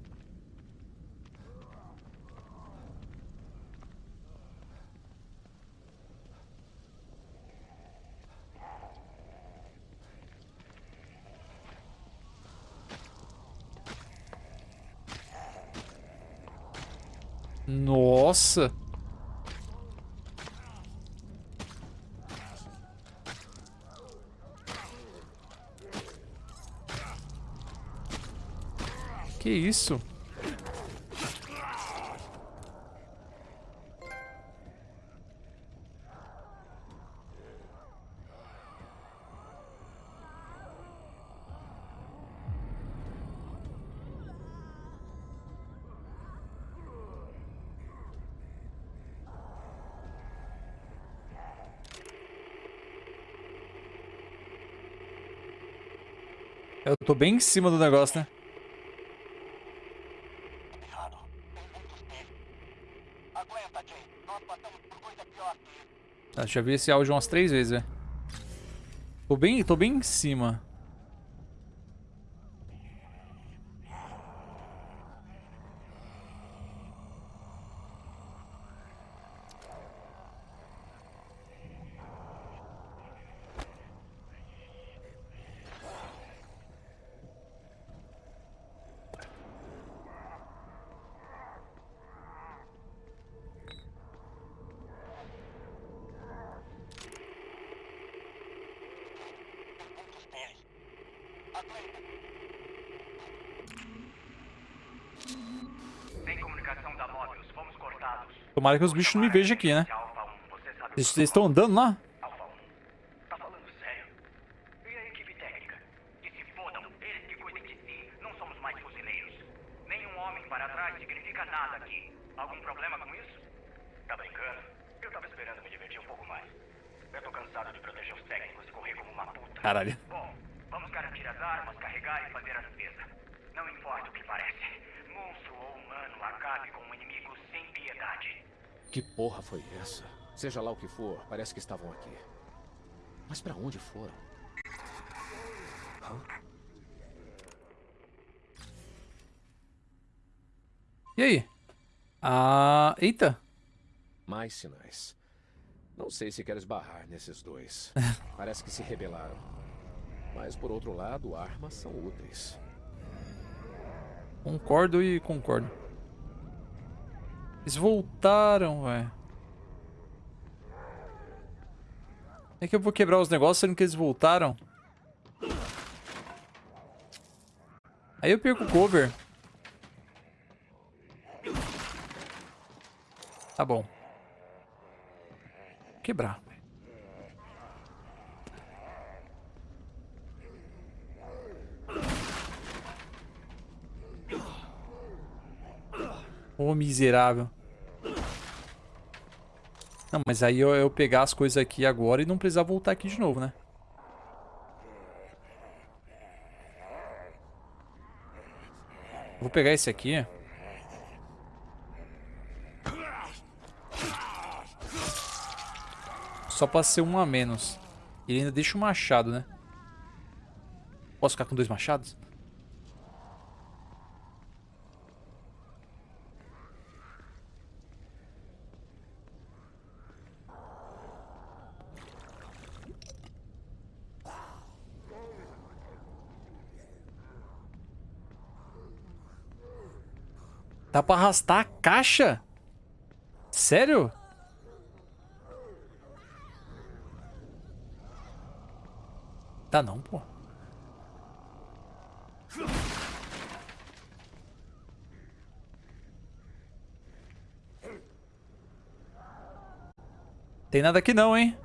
Nossa! Que isso? Eu tô bem em cima do negócio, né? Ah, já vi esse áudio umas três vezes, velho. Tô bem, tô bem em cima. Tomara que os bichos não me vejam aqui, né? Alpha 1, você sabe o Vocês vocês estão andando lá? Alpha 1. Tá falando sério? E a equipe técnica? Que se fodam, eles que cuidem de si. Não somos mais fuzileiros. Nenhum homem para trás significa nada aqui. Algum problema com isso? Tá brincando? Eu tava esperando me divertir um pouco mais. Eu tô cansado de proteger os técnicos e correr como uma puta. Caralho. Bom, vamos garantir as armas, carregar e fazer a limpeza. Não importa o que parece. Monstro ou humano, acabe com um inimigo sem piedade. Que porra foi essa? Seja lá o que for, parece que estavam aqui. Mas pra onde foram? E aí? Ah, eita. Mais sinais. Não sei se quero esbarrar nesses dois. Parece que se rebelaram. Mas por outro lado, armas são úteis. Concordo e concordo. Eles voltaram, velho. É que eu vou quebrar os negócios sendo que eles voltaram. Aí eu perco o cover. Tá bom. Quebrar. Ô miserável. Não, mas aí eu, eu pegar as coisas aqui agora e não precisar voltar aqui de novo, né? Vou pegar esse aqui. Só pra ser um a menos. Ele ainda deixa o machado, né? Posso ficar com dois machados? Dá pra arrastar a caixa? Sério? Dá não, pô. Tem nada aqui não, hein?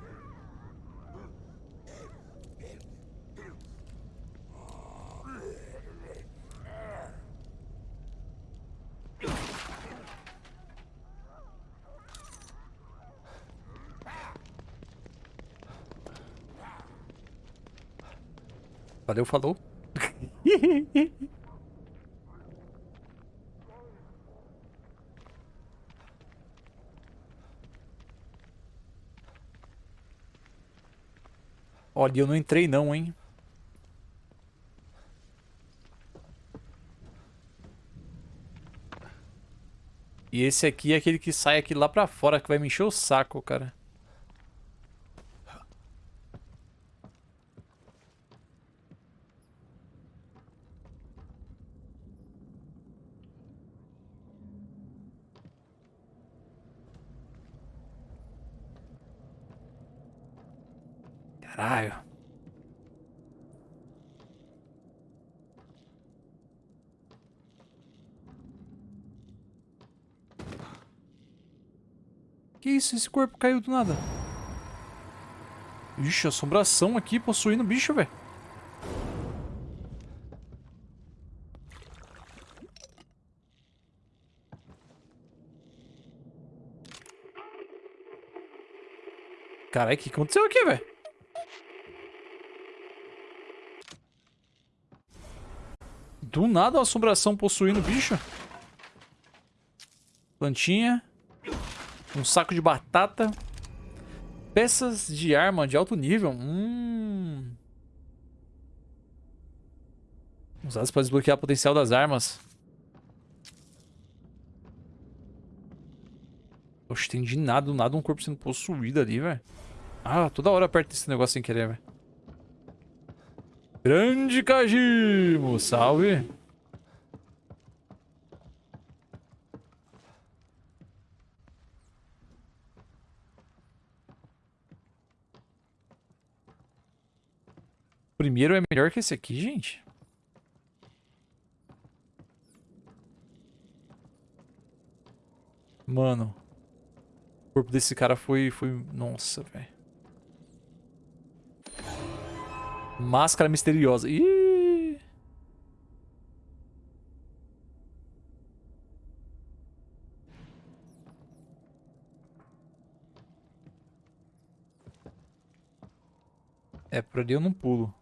Valeu, falou. Olha, eu não entrei não, hein. E esse aqui é aquele que sai aqui lá pra fora, que vai me encher o saco, cara. Isso? Esse corpo caiu do nada. Ixi, assombração aqui possuindo bicho, velho. Caralho, o que aconteceu aqui, velho? Do nada uma assombração possuindo bicho. Plantinha. Um saco de batata. Peças de arma de alto nível. Hum. Usadas para desbloquear o potencial das armas. Oxe, tem de nada, do nada um corpo sendo possuído ali, velho. Ah, toda hora aperta esse negócio sem querer, velho. Grande Kajimo, salve. Primeiro é melhor que esse aqui, gente? Mano. O corpo desse cara foi... foi... Nossa, velho. Máscara misteriosa. Ih! É, por ali eu não pulo.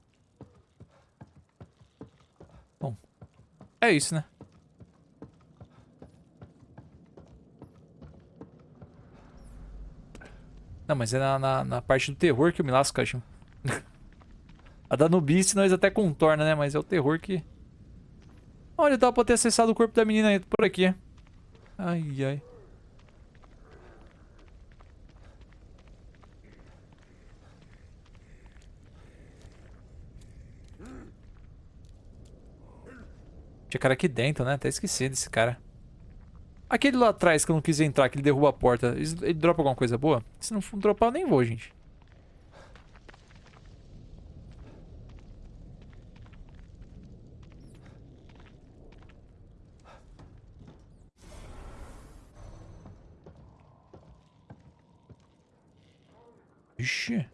É isso, né? Não, mas é na, na, na parte do terror que eu me lasco, cachorro. a da Nubice nós até contorna, né? Mas é o terror que... Olha, dá pra ter acessado o corpo da menina por aqui. Ai, ai. Tinha cara aqui dentro, né? Até esqueci desse cara. Aquele lá atrás que eu não quis entrar, que ele derruba a porta, ele dropa alguma coisa boa? Se não dropar, eu nem vou, gente. Ixi.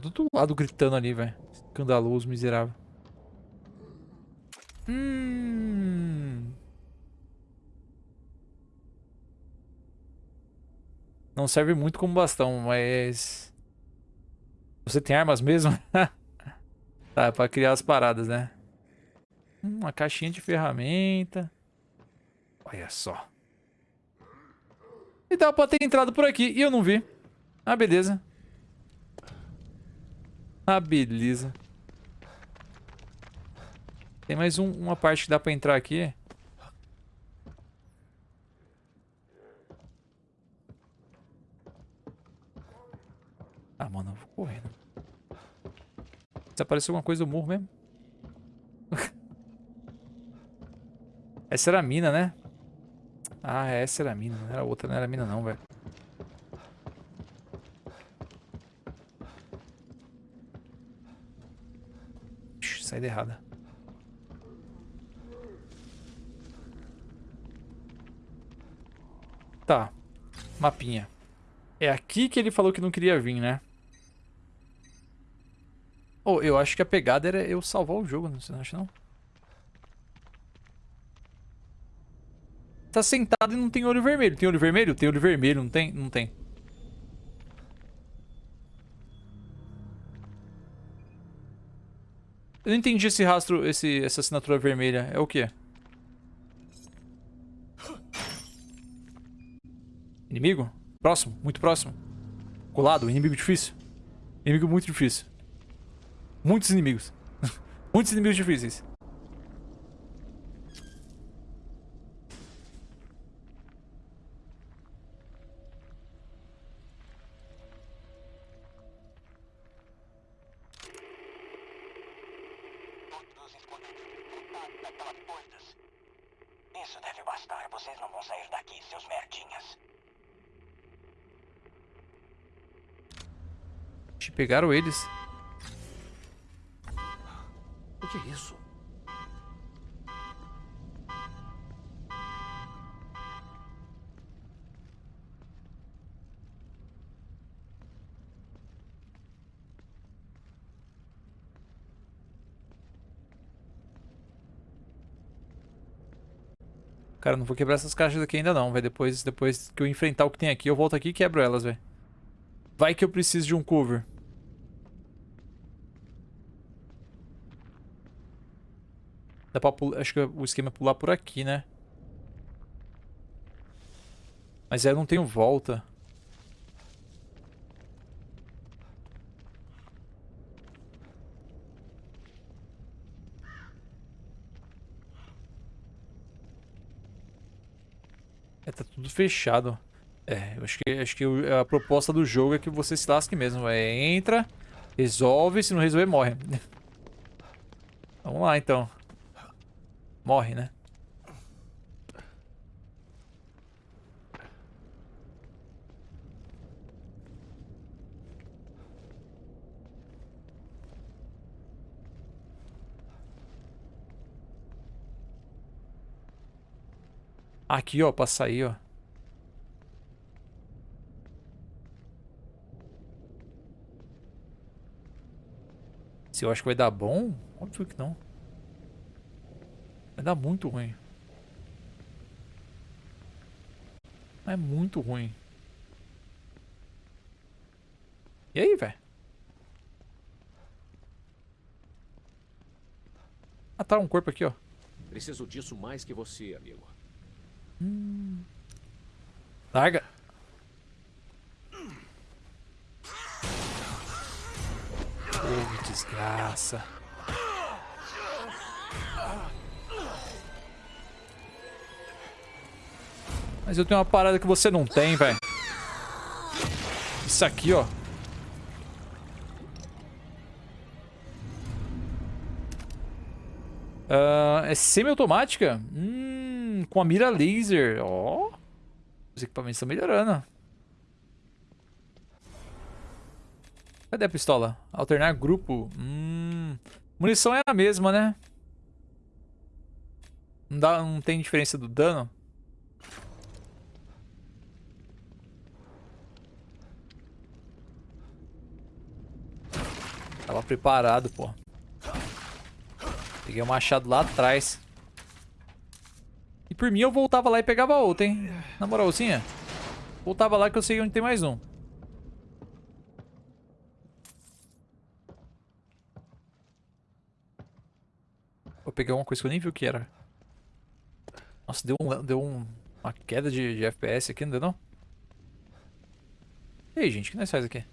do outro lado gritando ali, velho. Escandaloso, miserável. Hum. Não serve muito como bastão, mas... Você tem armas mesmo? tá, é pra criar as paradas, né? Hum, uma caixinha de ferramenta. Olha só. E dava pra ter entrado por aqui e eu não vi. Ah, beleza. Ah, beleza. Tem mais um, uma parte que dá pra entrar aqui. Ah, mano, eu vou correndo. Se apareceu alguma coisa, eu morro mesmo. essa era a mina, né? Ah, essa era a mina, não era outra, não era a mina não, velho. Saída errada. Tá. Mapinha. É aqui que ele falou que não queria vir, né? Oh, eu acho que a pegada era eu salvar o jogo, você não acha não? Tá sentado e não tem olho vermelho. Tem olho vermelho? Tem olho vermelho, não tem? Não tem. Eu não entendi esse rastro, esse, essa assinatura vermelha. É o quê? Inimigo? Próximo, muito próximo. Colado, inimigo difícil. Inimigo muito difícil. Muitos inimigos. Muitos inimigos difíceis. Pegaram eles. O que é isso? Cara, não vou quebrar essas caixas aqui ainda não, velho. Depois, depois que eu enfrentar o que tem aqui, eu volto aqui e quebro elas, velho. Vai que eu preciso de um cover. Dá pra pular... Acho que o esquema é pular por aqui, né? Mas aí eu não tenho volta. É, tá tudo fechado. É, eu acho que, acho que a proposta do jogo é que você se lasque mesmo. É, entra, resolve, se não resolver, morre. Vamos lá, então. Morre, né? Aqui, ó, pra sair, ó. Se eu acho que vai dar bom, óbvio que não. Vai dar muito ruim. É muito ruim. E aí, velho? Ah, tá um corpo aqui, ó. Preciso disso mais que você, amigo. Larga. Oh, desgraça. Mas eu tenho uma parada que você não tem, velho. Isso aqui, ó. Ah, é semi-automática? Hum, com a mira laser. Ó. Os equipamentos estão melhorando. Cadê a pistola? Alternar grupo. Hum. Munição é a mesma, né? Não, dá, não tem diferença do dano? Tava preparado, pô. Peguei o machado lá atrás. E por mim eu voltava lá e pegava outra, hein? Na moralzinha. Voltava lá que eu sei onde tem mais um. Vou pegar uma coisa que eu nem vi o que era. Nossa, deu, um, deu um, uma queda de, de FPS aqui, não deu não? E aí, gente, o que nós faz aqui?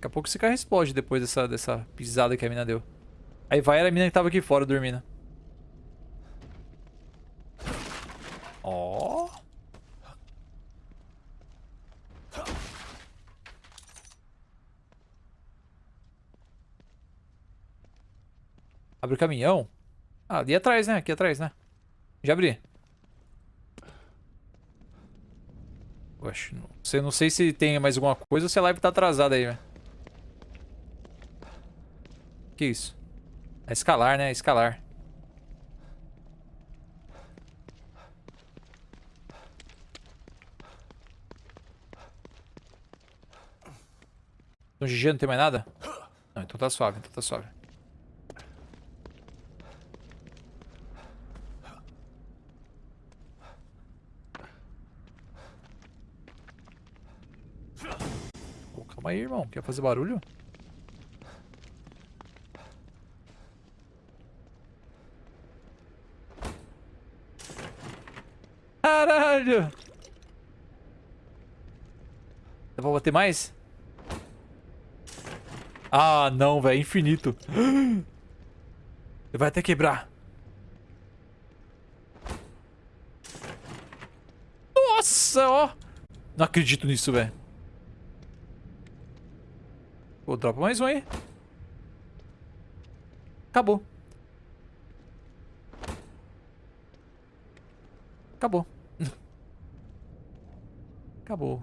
Daqui a pouco esse carro explode depois dessa, dessa pisada que a mina deu. Aí vai era a mina que tava aqui fora dormindo. Ó. Abre o caminhão. Ah, ali atrás, né? Aqui atrás, né? Já abri. Oxe, não sei, não sei se tem mais alguma coisa ou se a live tá atrasada aí, velho que é isso? É escalar, né? É escalar. No GG não tem mais nada? Não, então tá suave, então tá suave. Calma aí, irmão. Quer fazer barulho? Caralho! Dá pra bater mais? Ah, não, velho. Infinito. Ele vai até quebrar. Nossa, ó. Não acredito nisso, velho. Pô, dropa mais um aí. Acabou. Acabou. Acabou.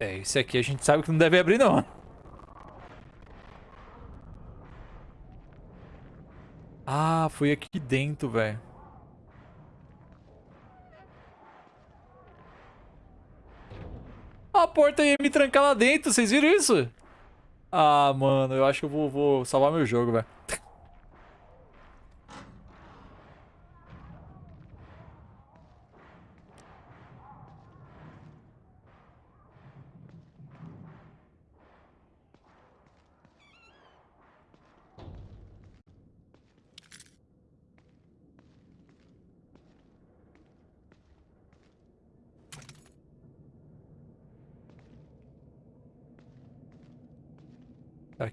É, esse aqui a gente sabe que não deve abrir, não. Ah, foi aqui dentro, velho. Porta ia me trancar lá dentro, vocês viram isso? Ah, mano, eu acho que eu vou, vou salvar meu jogo, velho.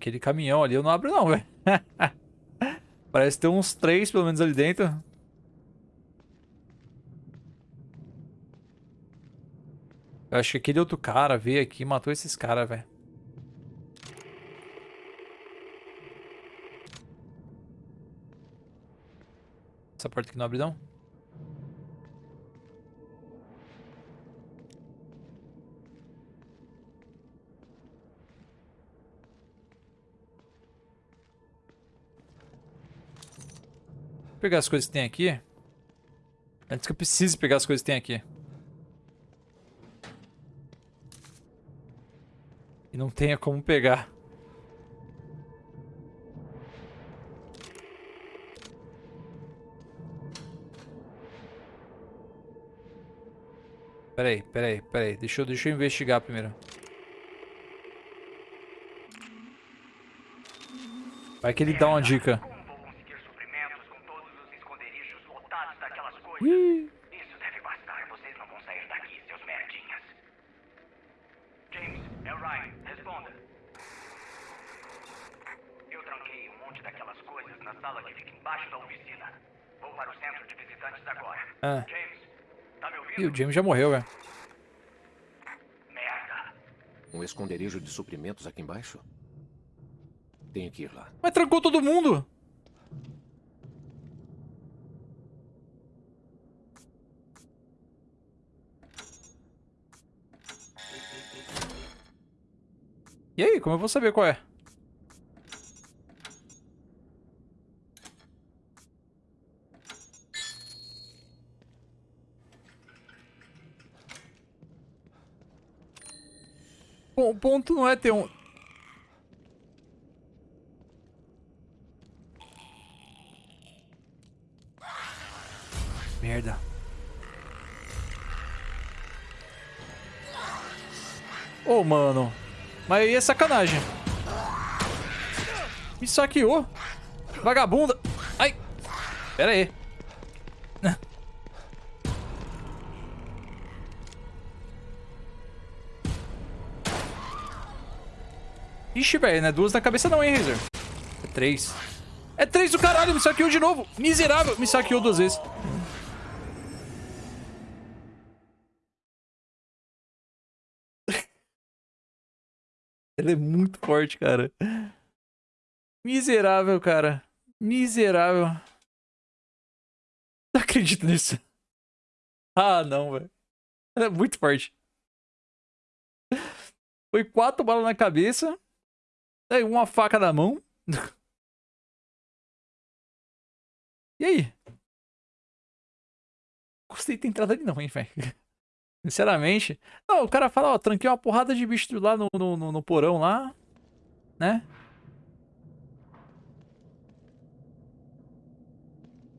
Aquele caminhão ali eu não abro não, velho. Parece ter uns três pelo menos ali dentro. Eu acho que aquele outro cara veio aqui e matou esses caras, velho. Essa porta aqui não abre não? Pegar as coisas que tem aqui. Antes que eu precise pegar as coisas que tem aqui. E não tenha como pegar. Peraí, peraí, peraí. Deixa eu, deixa eu investigar primeiro. Vai que ele dá uma dica. Isso deve bastar. Vocês não vão sair daqui, seus merdinhas. James, é o Ryan. Responda. Eu tranquei um monte daquelas coisas na sala que fica embaixo da oficina. Vou para o centro de visitantes agora. Ah. James, tá me ouvindo? Ih, o James já morreu, velho. Merda. Um esconderijo de suprimentos aqui embaixo? Tenho que ir lá. Mas trancou todo mundo. E aí, como eu vou saber qual é? Ponto não é ter um... Merda. Ô, oh, mano. Mas aí é sacanagem. Me saqueou. Vagabunda. Ai. Pera aí. Ixi, velho, não é duas na cabeça não, hein, Razer? É três. É três do caralho, me saqueou de novo. Miserável, me saqueou duas vezes. Ele é muito forte, cara. Miserável, cara. Miserável. Não acredito nisso. Ah, não, velho. Ele é muito forte. Foi quatro balas na cabeça. Uma faca na mão. e aí? Gostei de ter entrado ali não, hein, velho. Sinceramente. Não, o cara fala, ó, tranquei uma porrada de bicho lá no, no, no porão lá. Né?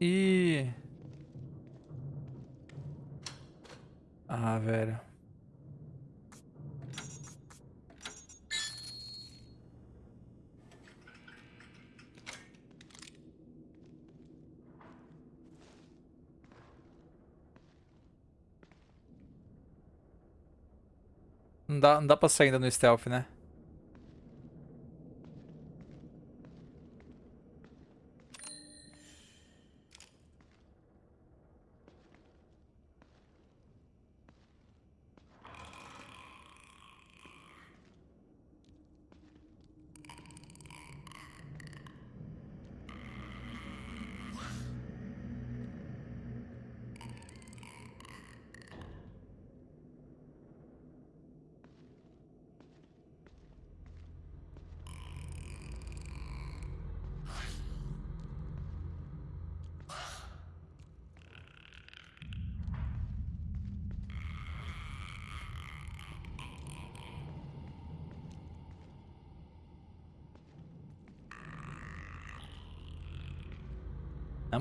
E... Ah, velho. Não dá, não dá pra sair ainda no stealth, né?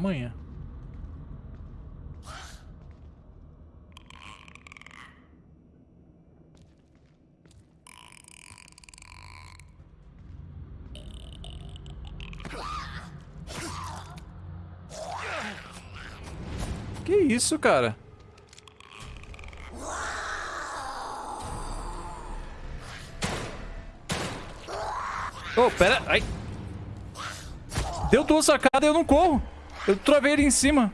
Amanhã. Que isso, cara? Oh, pera. Ai. Deu duas sacadas e eu não corro. Eu trovei ele em cima.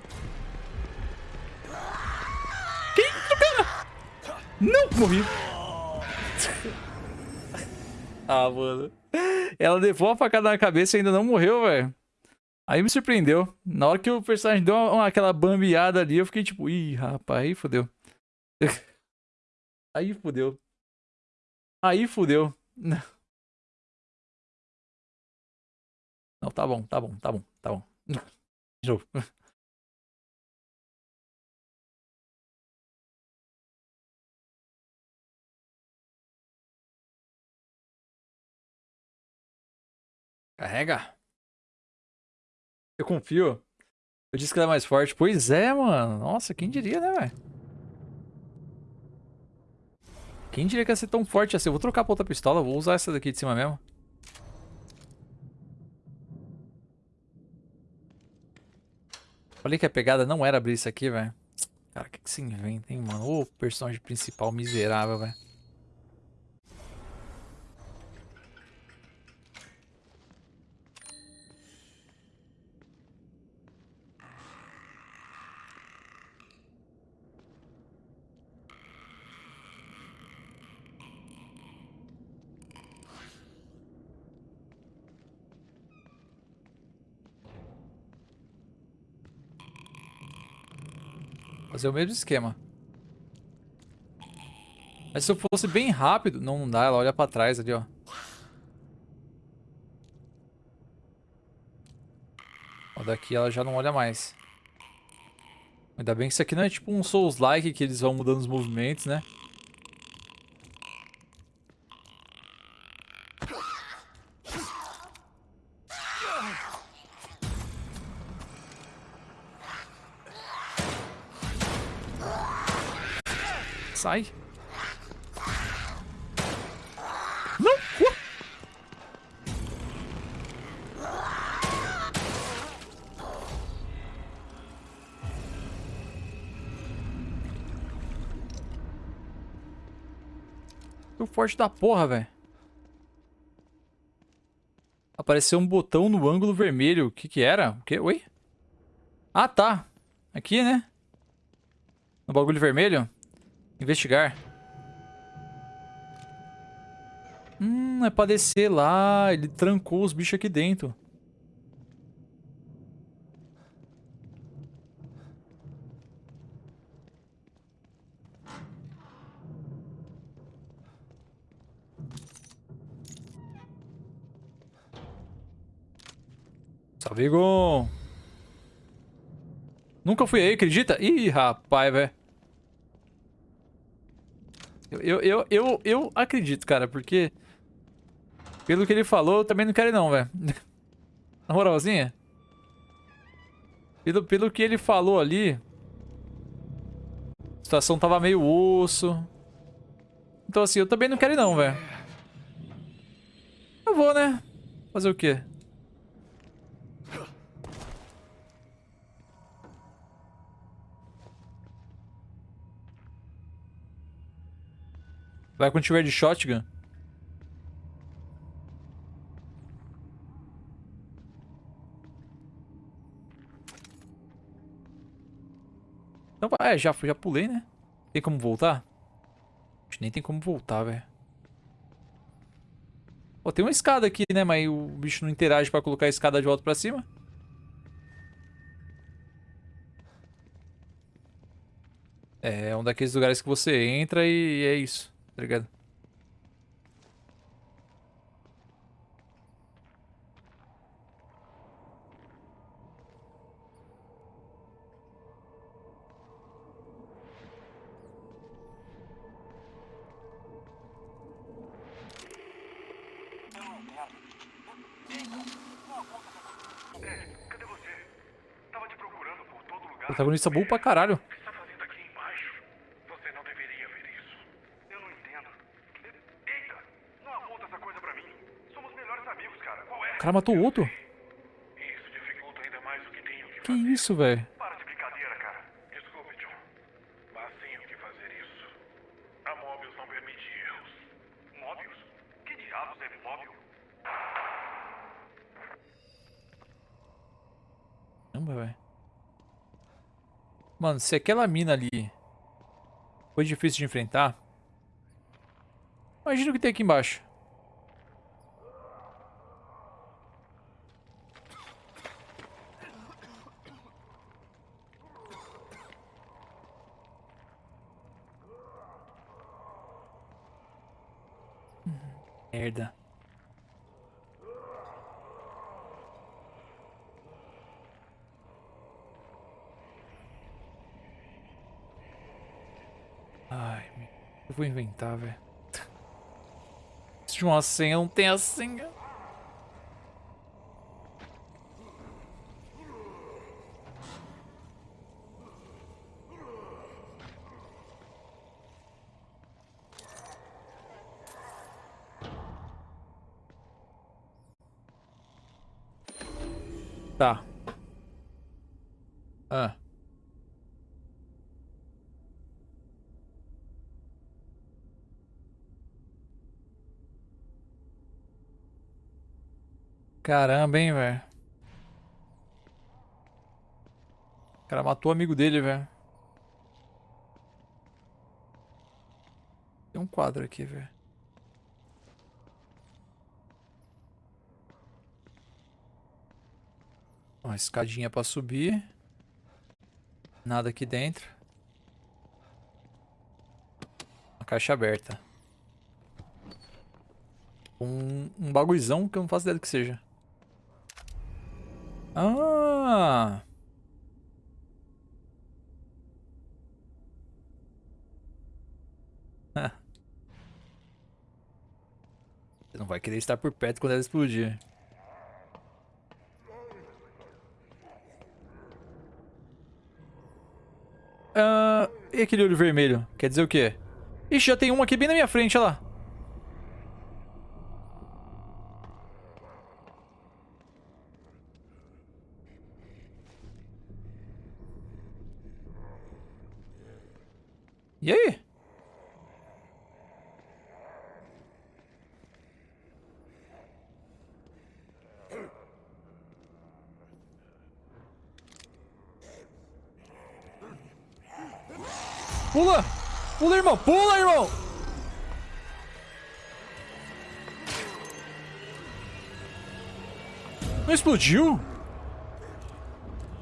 Que isso, cara? Não, morri. ah, mano. Ela levou a facada na cabeça e ainda não morreu, velho. Aí me surpreendeu. Na hora que o personagem deu uma, uma, aquela bambeada ali, eu fiquei tipo, ih, rapaz, aí fodeu. aí fodeu. Aí fodeu. Não, tá bom, tá bom, tá bom, tá bom. De novo. Carrega. Eu confio. Eu disse que ela é mais forte. Pois é, mano. Nossa, quem diria, né, velho? Quem diria que ia ser tão forte assim? Eu vou trocar pra outra pistola. Vou usar essa daqui de cima mesmo. Falei que a pegada não era abrir isso aqui, velho. Cara, o que, que se inventa, hein, mano? Ô, personagem principal miserável, velho. Fazer o mesmo esquema. Mas se eu fosse bem rápido... Não, não dá, ela olha pra trás ali, ó. ó. Daqui ela já não olha mais. Ainda bem que isso aqui não é tipo um Souls-like que eles vão mudando os movimentos, né? Sai. Não! Uh! O forte da porra, velho. Apareceu um botão no ângulo vermelho. O que que era? O que? Oi? Ah, tá. Aqui, né? No bagulho vermelho. Investigar. Hum, é pra descer lá. Ele trancou os bichos aqui dentro. Salve. Nunca fui aí, acredita? Ih, rapaz, velho. Eu, eu, eu, eu acredito, cara, porque... Pelo que ele falou, eu também não quero ir não, velho. Na moralzinha. Pelo, pelo que ele falou ali... A situação tava meio osso. Então assim, eu também não quero ir não, velho. Eu vou, né? Fazer o quê? Vai quando tiver de shotgun. Então, é, já, já pulei, né? Tem como voltar? Acho que nem tem como voltar, velho. Pô, tem uma escada aqui, né? Mas o bicho não interage pra colocar a escada de volta pra cima. É, é um daqueles lugares que você entra e é isso, tá ligado? Eu não entendo. Jason, uma conta tá Ed, cadê você? Tava te procurando por todo lugar. Protagonista burro pra caralho. O que está fazendo aqui embaixo? Você não deveria ver isso. Eu não entendo. E- Eita! Não aponta essa coisa pra mim. Somos melhores amigos, cara. Qual é? O cara matou o outro? Isso dificulta ainda mais o que tenho que Que isso, velho? Para de brincadeira, cara. Desculpe, John. Mas tenho que fazer isso. A Mobius não permite erros. Mobius? Que diabos é Mobius? Caramba, velho. Mano, se aquela mina ali foi difícil de enfrentar, imagina o que tem aqui embaixo. Merda. Ai, eu vou inventar, velho. Se de uma senha, não tem a senha. Tá. Ah. Caramba, hein, velho. O cara matou o amigo dele, velho. Tem um quadro aqui, velho. Uma escadinha pra subir. Nada aqui dentro. Uma caixa aberta. Um, um bagulhozão que eu não faço ideia do que seja. Ah! Você não vai querer estar por perto quando ela explodir. Ah, e aquele olho vermelho? Quer dizer o quê? Ixi, já tem um aqui bem na minha frente, olha lá. E aí? Pula! Pula, irmão! Pula, irmão! Não explodiu?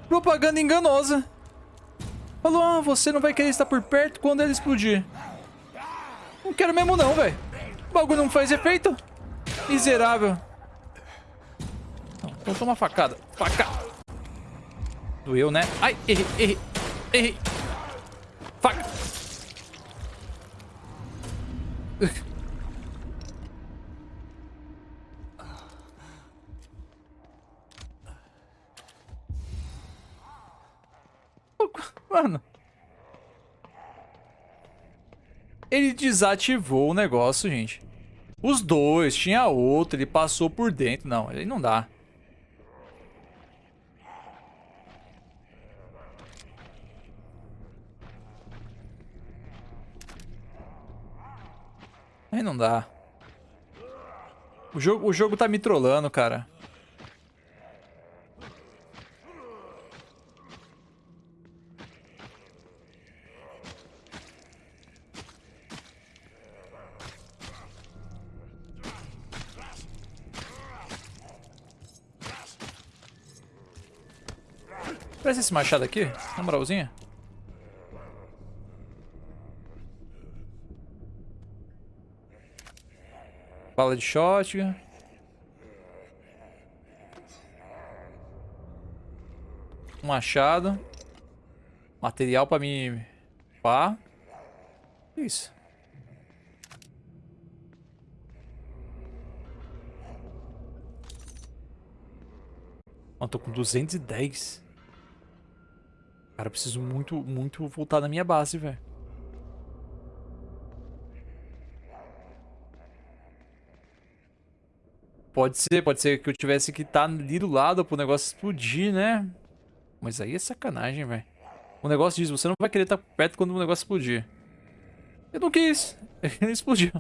Propaganda enganosa. Falou, ah, você não vai querer estar por perto quando ele explodir. Não quero mesmo não, velho. O bagulho não faz efeito. Miserável. Então toma facada. Facada. Doeu, né? Ai, errei, errei, errei. Faca. Mano. Ele desativou o negócio, gente. Os dois, tinha outro, ele passou por dentro. Não, aí não dá. Aí não dá. O jogo, o jogo tá me trollando, cara. Parece esse machado aqui, na moralzinha. Bala de shotgun. Um machado. Material pra mim... Pá. Isso. Mano, tô com 210. Cara, eu preciso muito, muito voltar na minha base, velho. Pode ser, pode ser que eu tivesse que estar tá ali do lado pro negócio explodir, né? Mas aí é sacanagem, velho. O negócio diz, você não vai querer estar tá perto quando o negócio explodir. Eu não quis. Ele explodiu.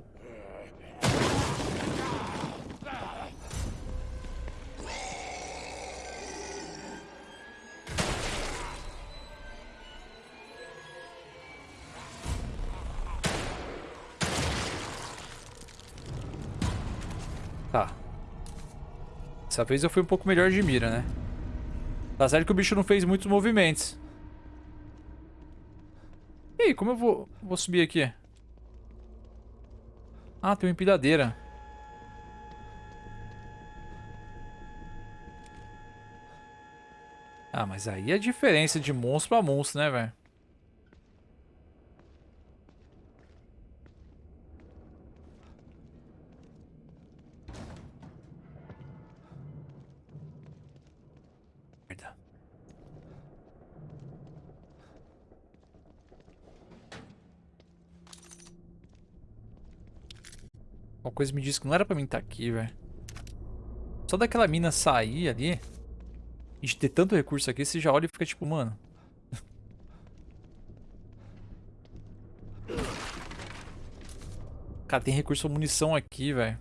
Dessa vez eu fui um pouco melhor de mira, né? Tá certo que o bicho não fez muitos movimentos. E aí, como eu vou, vou subir aqui? Ah, tem uma empilhadeira. Ah, mas aí é diferença de monstro pra monstro, né, velho? Coisa me disse que não era pra mim estar tá aqui, velho. Só daquela mina sair ali. De ter tanto recurso aqui, você já olha e fica tipo, mano. Cara, tem recurso munição aqui, velho.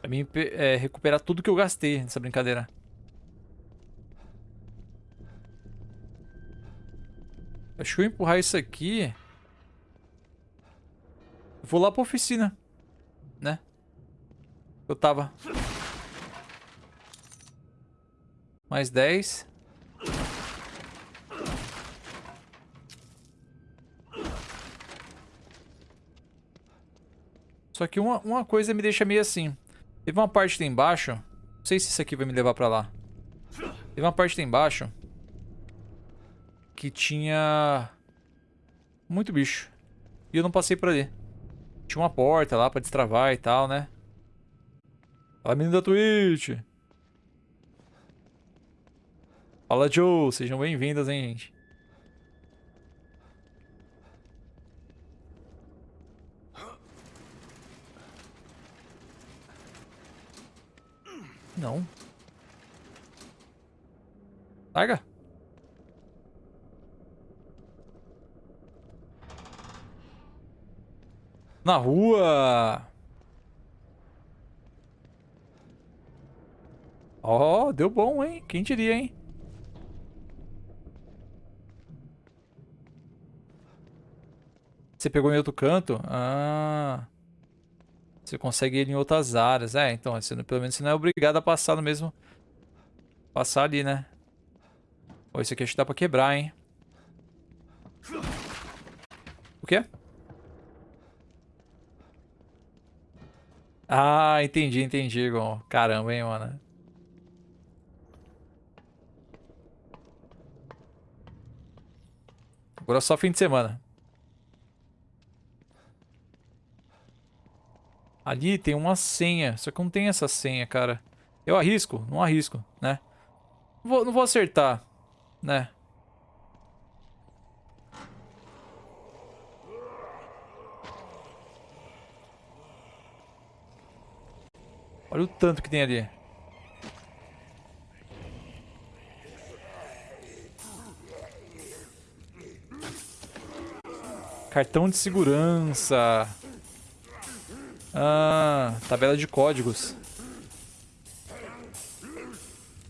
Pra mim é, recuperar tudo que eu gastei nessa brincadeira. Acho que eu empurrar isso aqui... vou lá pra oficina. Né? Eu tava. Mais 10. Só que uma, uma coisa me deixa meio assim. Teve uma parte lá embaixo. Não sei se isso aqui vai me levar pra lá. Teve uma parte lá embaixo. Que tinha... Muito bicho. E eu não passei por ali. Tinha uma porta lá pra destravar e tal, né? Fala, menino da Twitch. Fala, Joe. Sejam bem-vindas, hein, gente. Não. Larga. Na rua. Ó, oh, deu bom, hein? Quem diria, hein? Você pegou em outro canto? Ah. Você consegue ele em outras áreas. É, então, você, pelo menos você não é obrigado a passar no mesmo... Passar ali, né? Ó, isso aqui acho que dá pra quebrar, hein? O quê? Ah, entendi, entendi, Gon. Caramba, hein, mano. Agora é só fim de semana. Ali tem uma senha, só que não tem essa senha, cara. Eu arrisco? Não arrisco, né? Não vou, não vou acertar, né? Olha o tanto que tem ali. Cartão de segurança. Ah, tabela de códigos.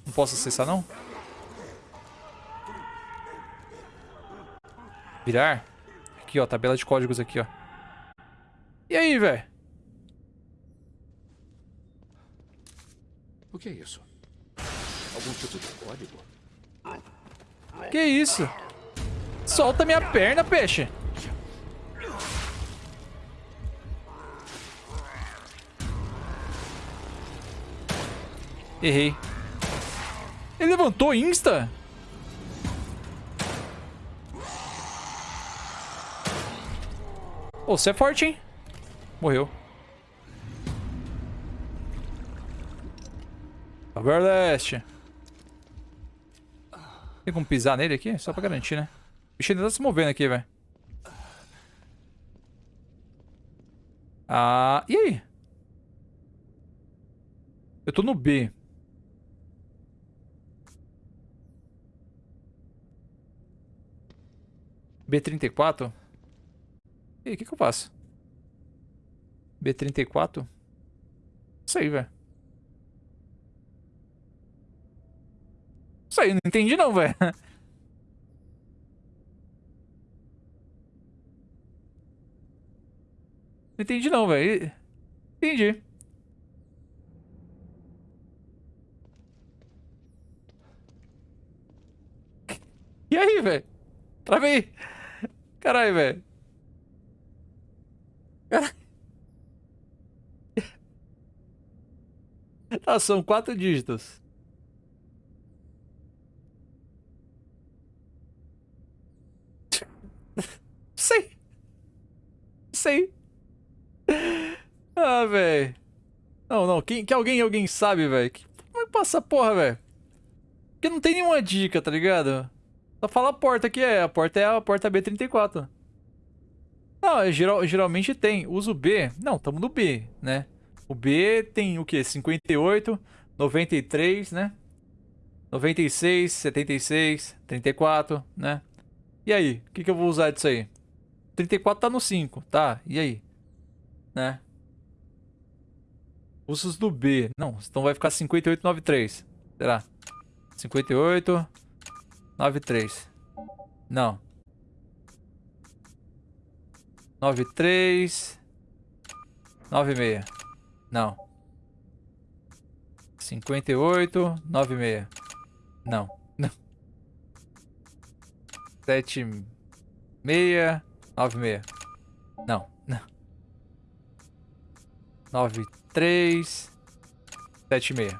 Não posso acessar, não? Virar? Aqui, ó, tabela de códigos aqui, ó. E aí, velho? O que é isso? Algum tipo de código? Que isso? Solta minha perna, peixe. Errei. Ele levantou insta? Ô, você é forte, hein? Morreu. Agora leste. Tem como pisar nele aqui? Só pra garantir, né? O bicho ainda tá se movendo aqui, velho. Ah, e aí? Eu tô no B. B34? E aí, o que, que eu faço? B34? Isso aí, velho. Isso aí, não entendi não, velho. Não entendi não, velho. Entendi. E aí, velho? Travei. Caralho, velho. Caralho. Tá, são quatro dígitos. Sei. Sei. Ah, velho. Não, não. Quem, que alguém, alguém sabe, velho? Como é que passa porra, velho? Porque não tem nenhuma dica, tá ligado? Só fala a porta que é. A porta é a porta B34. Não, é, geral, geralmente tem. Uso B. Não, tamo no B, né? O B tem o quê? 58, 93, né? 96, 76, 34, né? E aí? O que, que eu vou usar disso aí? 34 tá no 5, tá? E aí? Né? Usos do B. Não, então vai ficar 58, 93. Será? 58, 93. Não. 93, 96. Não. 58, 96. Não. Não. 7, 6, 96. Não. Não. 9, 3, 7, 6.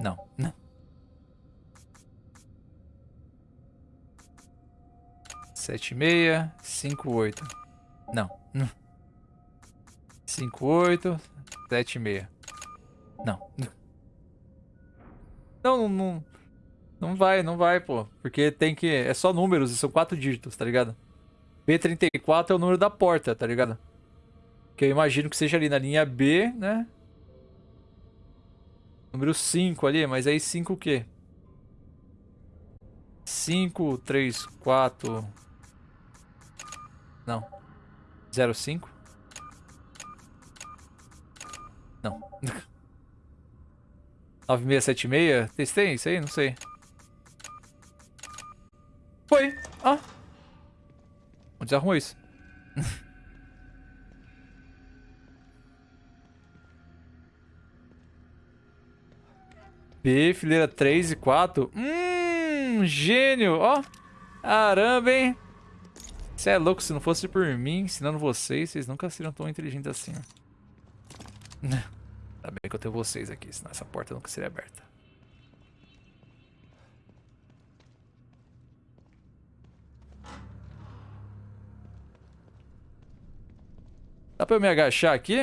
Não. Não. Sete meia, cinco oito. Não. Cinco oito, sete meia. Não. Não, não, não vai, não vai, pô. Porque tem que... É só números e são quatro dígitos, tá ligado? B34 é o número da porta, tá ligado? Que eu imagino que seja ali na linha B, né? Número 5 ali, mas aí 5 o quê? 5, 3, 4... Não. 05? Não. 9676? Testei isso aí? Não sei. Foi. Ah. Onde arrumou isso? B, fileira 3 e 4. Hum, gênio. Ó. Caramba, hein? Você é louco, se não fosse por mim ensinando vocês, vocês nunca seriam tão inteligentes assim. Ainda bem que eu tenho vocês aqui, senão essa porta nunca seria aberta. Dá pra eu me agachar aqui?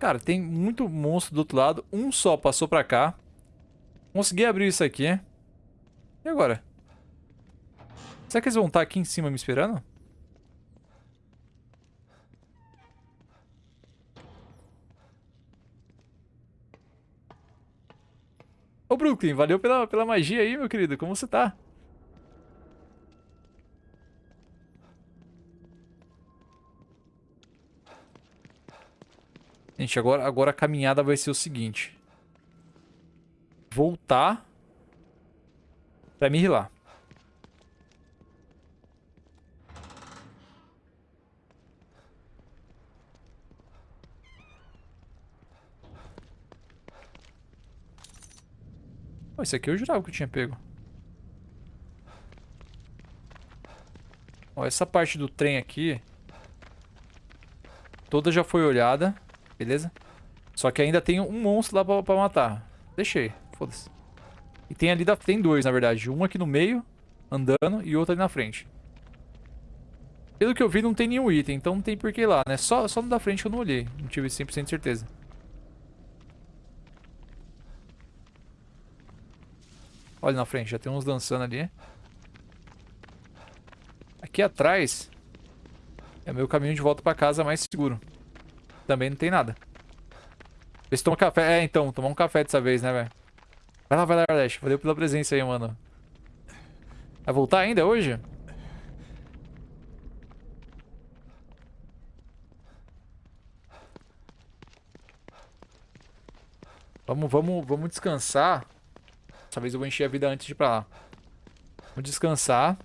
Cara, tem muito monstro do outro lado. Um só passou pra cá. Consegui abrir isso aqui. E agora? Será que eles vão estar aqui em cima me esperando? Ô Brooklyn, valeu pela, pela magia aí, meu querido. Como você tá? Gente, agora, agora a caminhada vai ser o seguinte. Voltar pra me rilar. Pô, esse aqui eu jurava que eu tinha pego. Ó, essa parte do trem aqui... Toda já foi olhada, beleza? Só que ainda tem um monstro lá pra, pra matar. Deixei, foda-se. E tem ali, da, tem dois, na verdade. Um aqui no meio, andando, e outro ali na frente. Pelo que eu vi, não tem nenhum item, então não tem por que ir lá, né? Só, só no da frente eu não olhei. Não tive 100% de certeza. Olha na frente, já tem uns dançando ali. Aqui atrás é meu caminho de volta pra casa mais seguro. Também não tem nada. Vê se toma café. É, então, tomar um café dessa vez, né, velho? Vai lá, vai lá, Arleste. Valeu pela presença aí, mano. Vai voltar ainda hoje? Vamos, vamos, vamos descansar. Dessa vez eu vou encher a vida antes de ir pra lá. Vamos descansar.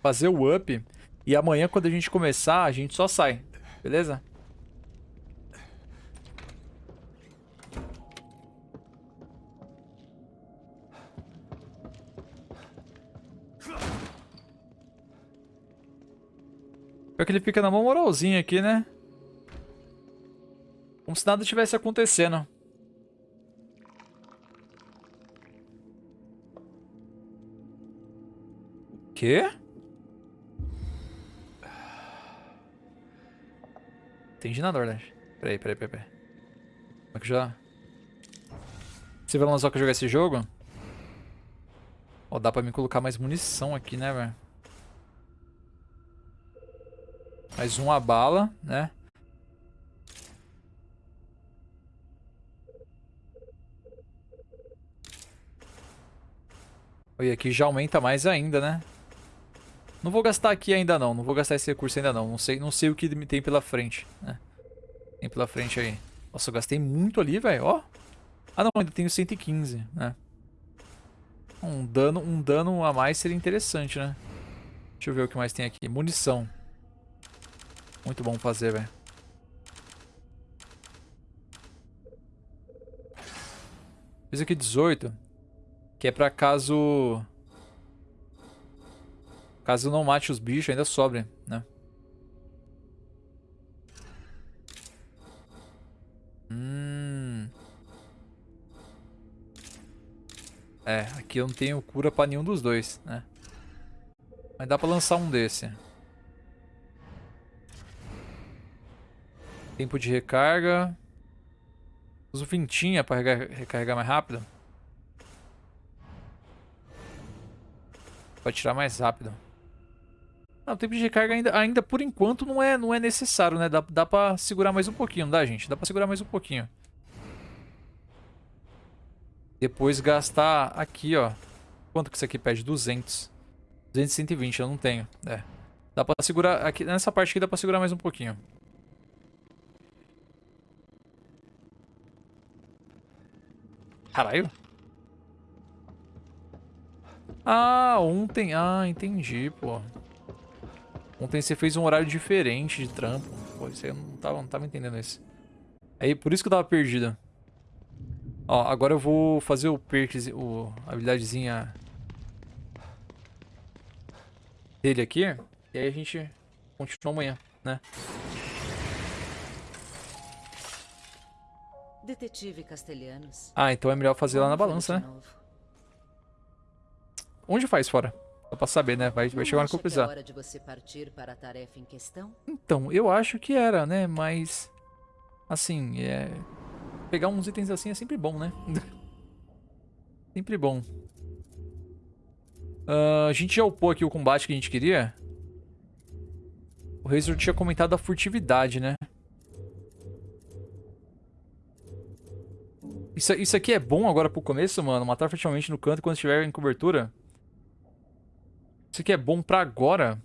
Fazer o up. E amanhã, quando a gente começar, a gente só sai. Beleza? Pior que ele fica na mão moralzinha aqui, né? Como se nada tivesse acontecendo. Quê? Entendi nada, verdade. Peraí, peraí, peraí, peraí. Como é que já... Você vai lançar que jogar esse jogo? Ó, dá pra me colocar mais munição aqui, né, velho? Mais uma bala, né? E aqui já aumenta mais ainda, né? Não vou gastar aqui ainda não, não vou gastar esse recurso ainda não. Não sei, não sei o que tem pela frente, né? Tem pela frente aí. Nossa, eu gastei muito ali, velho, ó. Ah não, ainda tenho 115, né? Um dano, um dano a mais seria interessante, né? Deixa eu ver o que mais tem aqui. Munição. Muito bom fazer, velho. Fiz aqui 18. Que é pra caso... Caso não mate os bichos, ainda sobre, né? Hum... É, aqui eu não tenho cura pra nenhum dos dois, né? Mas dá pra lançar um desse. Tempo de recarga. Uso vintinha para recarregar mais rápido. Pode tirar mais rápido. Não, o tempo de recarga ainda, ainda por enquanto não é, não é necessário, né? Dá, dá pra segurar mais um pouquinho, não dá, gente? Dá pra segurar mais um pouquinho. Depois gastar aqui, ó. Quanto que isso aqui pede? 200. 200 e 120, eu não tenho. É. Dá pra segurar... Aqui, nessa parte aqui dá pra segurar mais um pouquinho. Caralho. Ah, ontem... Ah, entendi, pô. Ontem você fez um horário diferente de trampo. Pô, eu não tava, não tava entendendo isso. Aí, por isso que eu tava perdido. Ó, agora eu vou fazer o perk, o a habilidadezinha dele aqui. E aí a gente continua amanhã, né? Detetive Castelhanos. Ah, então é melhor fazer lá na balança, né? Onde faz fora? Só pra saber, né? Vai, vai chegar na que eu precisar. É questão? Então, eu acho que era, né? Mas... Assim, é... Pegar uns itens assim é sempre bom, né? sempre bom. Uh, a gente já upou aqui o combate que a gente queria. O Razor tinha comentado a furtividade, né? Isso, isso aqui é bom agora pro começo, mano. Matar furtivamente no canto quando estiver em cobertura. Isso aqui é bom pra agora.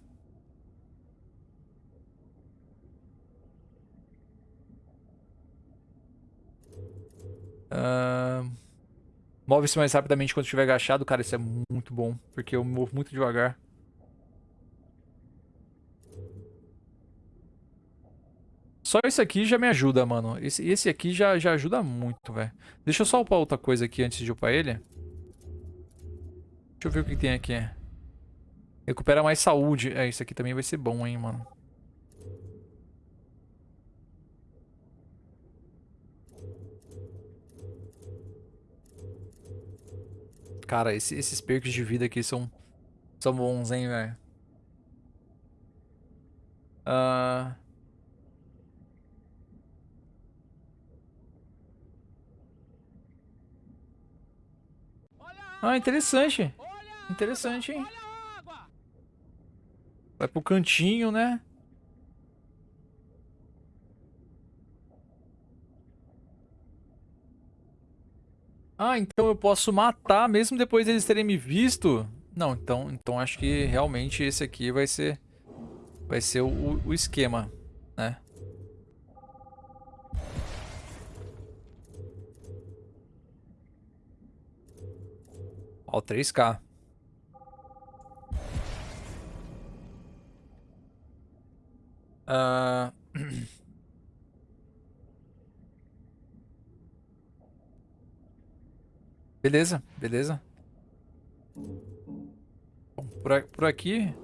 Ah, Move-se mais rapidamente quando estiver agachado. Cara, isso é muito bom. Porque eu movo muito devagar. Só isso aqui já me ajuda, mano. Esse, esse aqui já, já ajuda muito, velho. Deixa eu só upar outra coisa aqui antes de upar ele. Deixa eu ver o que tem aqui. Recupera mais saúde. É, isso aqui também vai ser bom, hein, mano. Cara, esse- esses perks de vida aqui são, são bons, hein, velho. Ah... Ah, interessante. Interessante, hein? Vai pro cantinho, né? Ah, então eu posso matar mesmo depois deles terem me visto? Não, então, então acho que realmente esse aqui vai ser vai ser o, o esquema, né? Ó, 3K. Ah, Beleza, beleza. Bom, por, por aqui,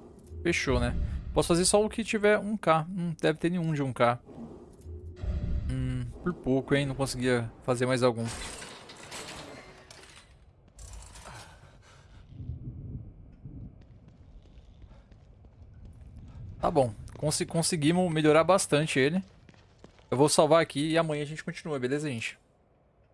fechou, né? Posso fazer só o que tiver 1k. Não deve ter nenhum de 1k. Hum, por pouco, hein? Não conseguia fazer mais algum. Tá bom. Consi- conseguimos melhorar bastante ele. Eu vou salvar aqui e amanhã a gente continua, beleza, gente?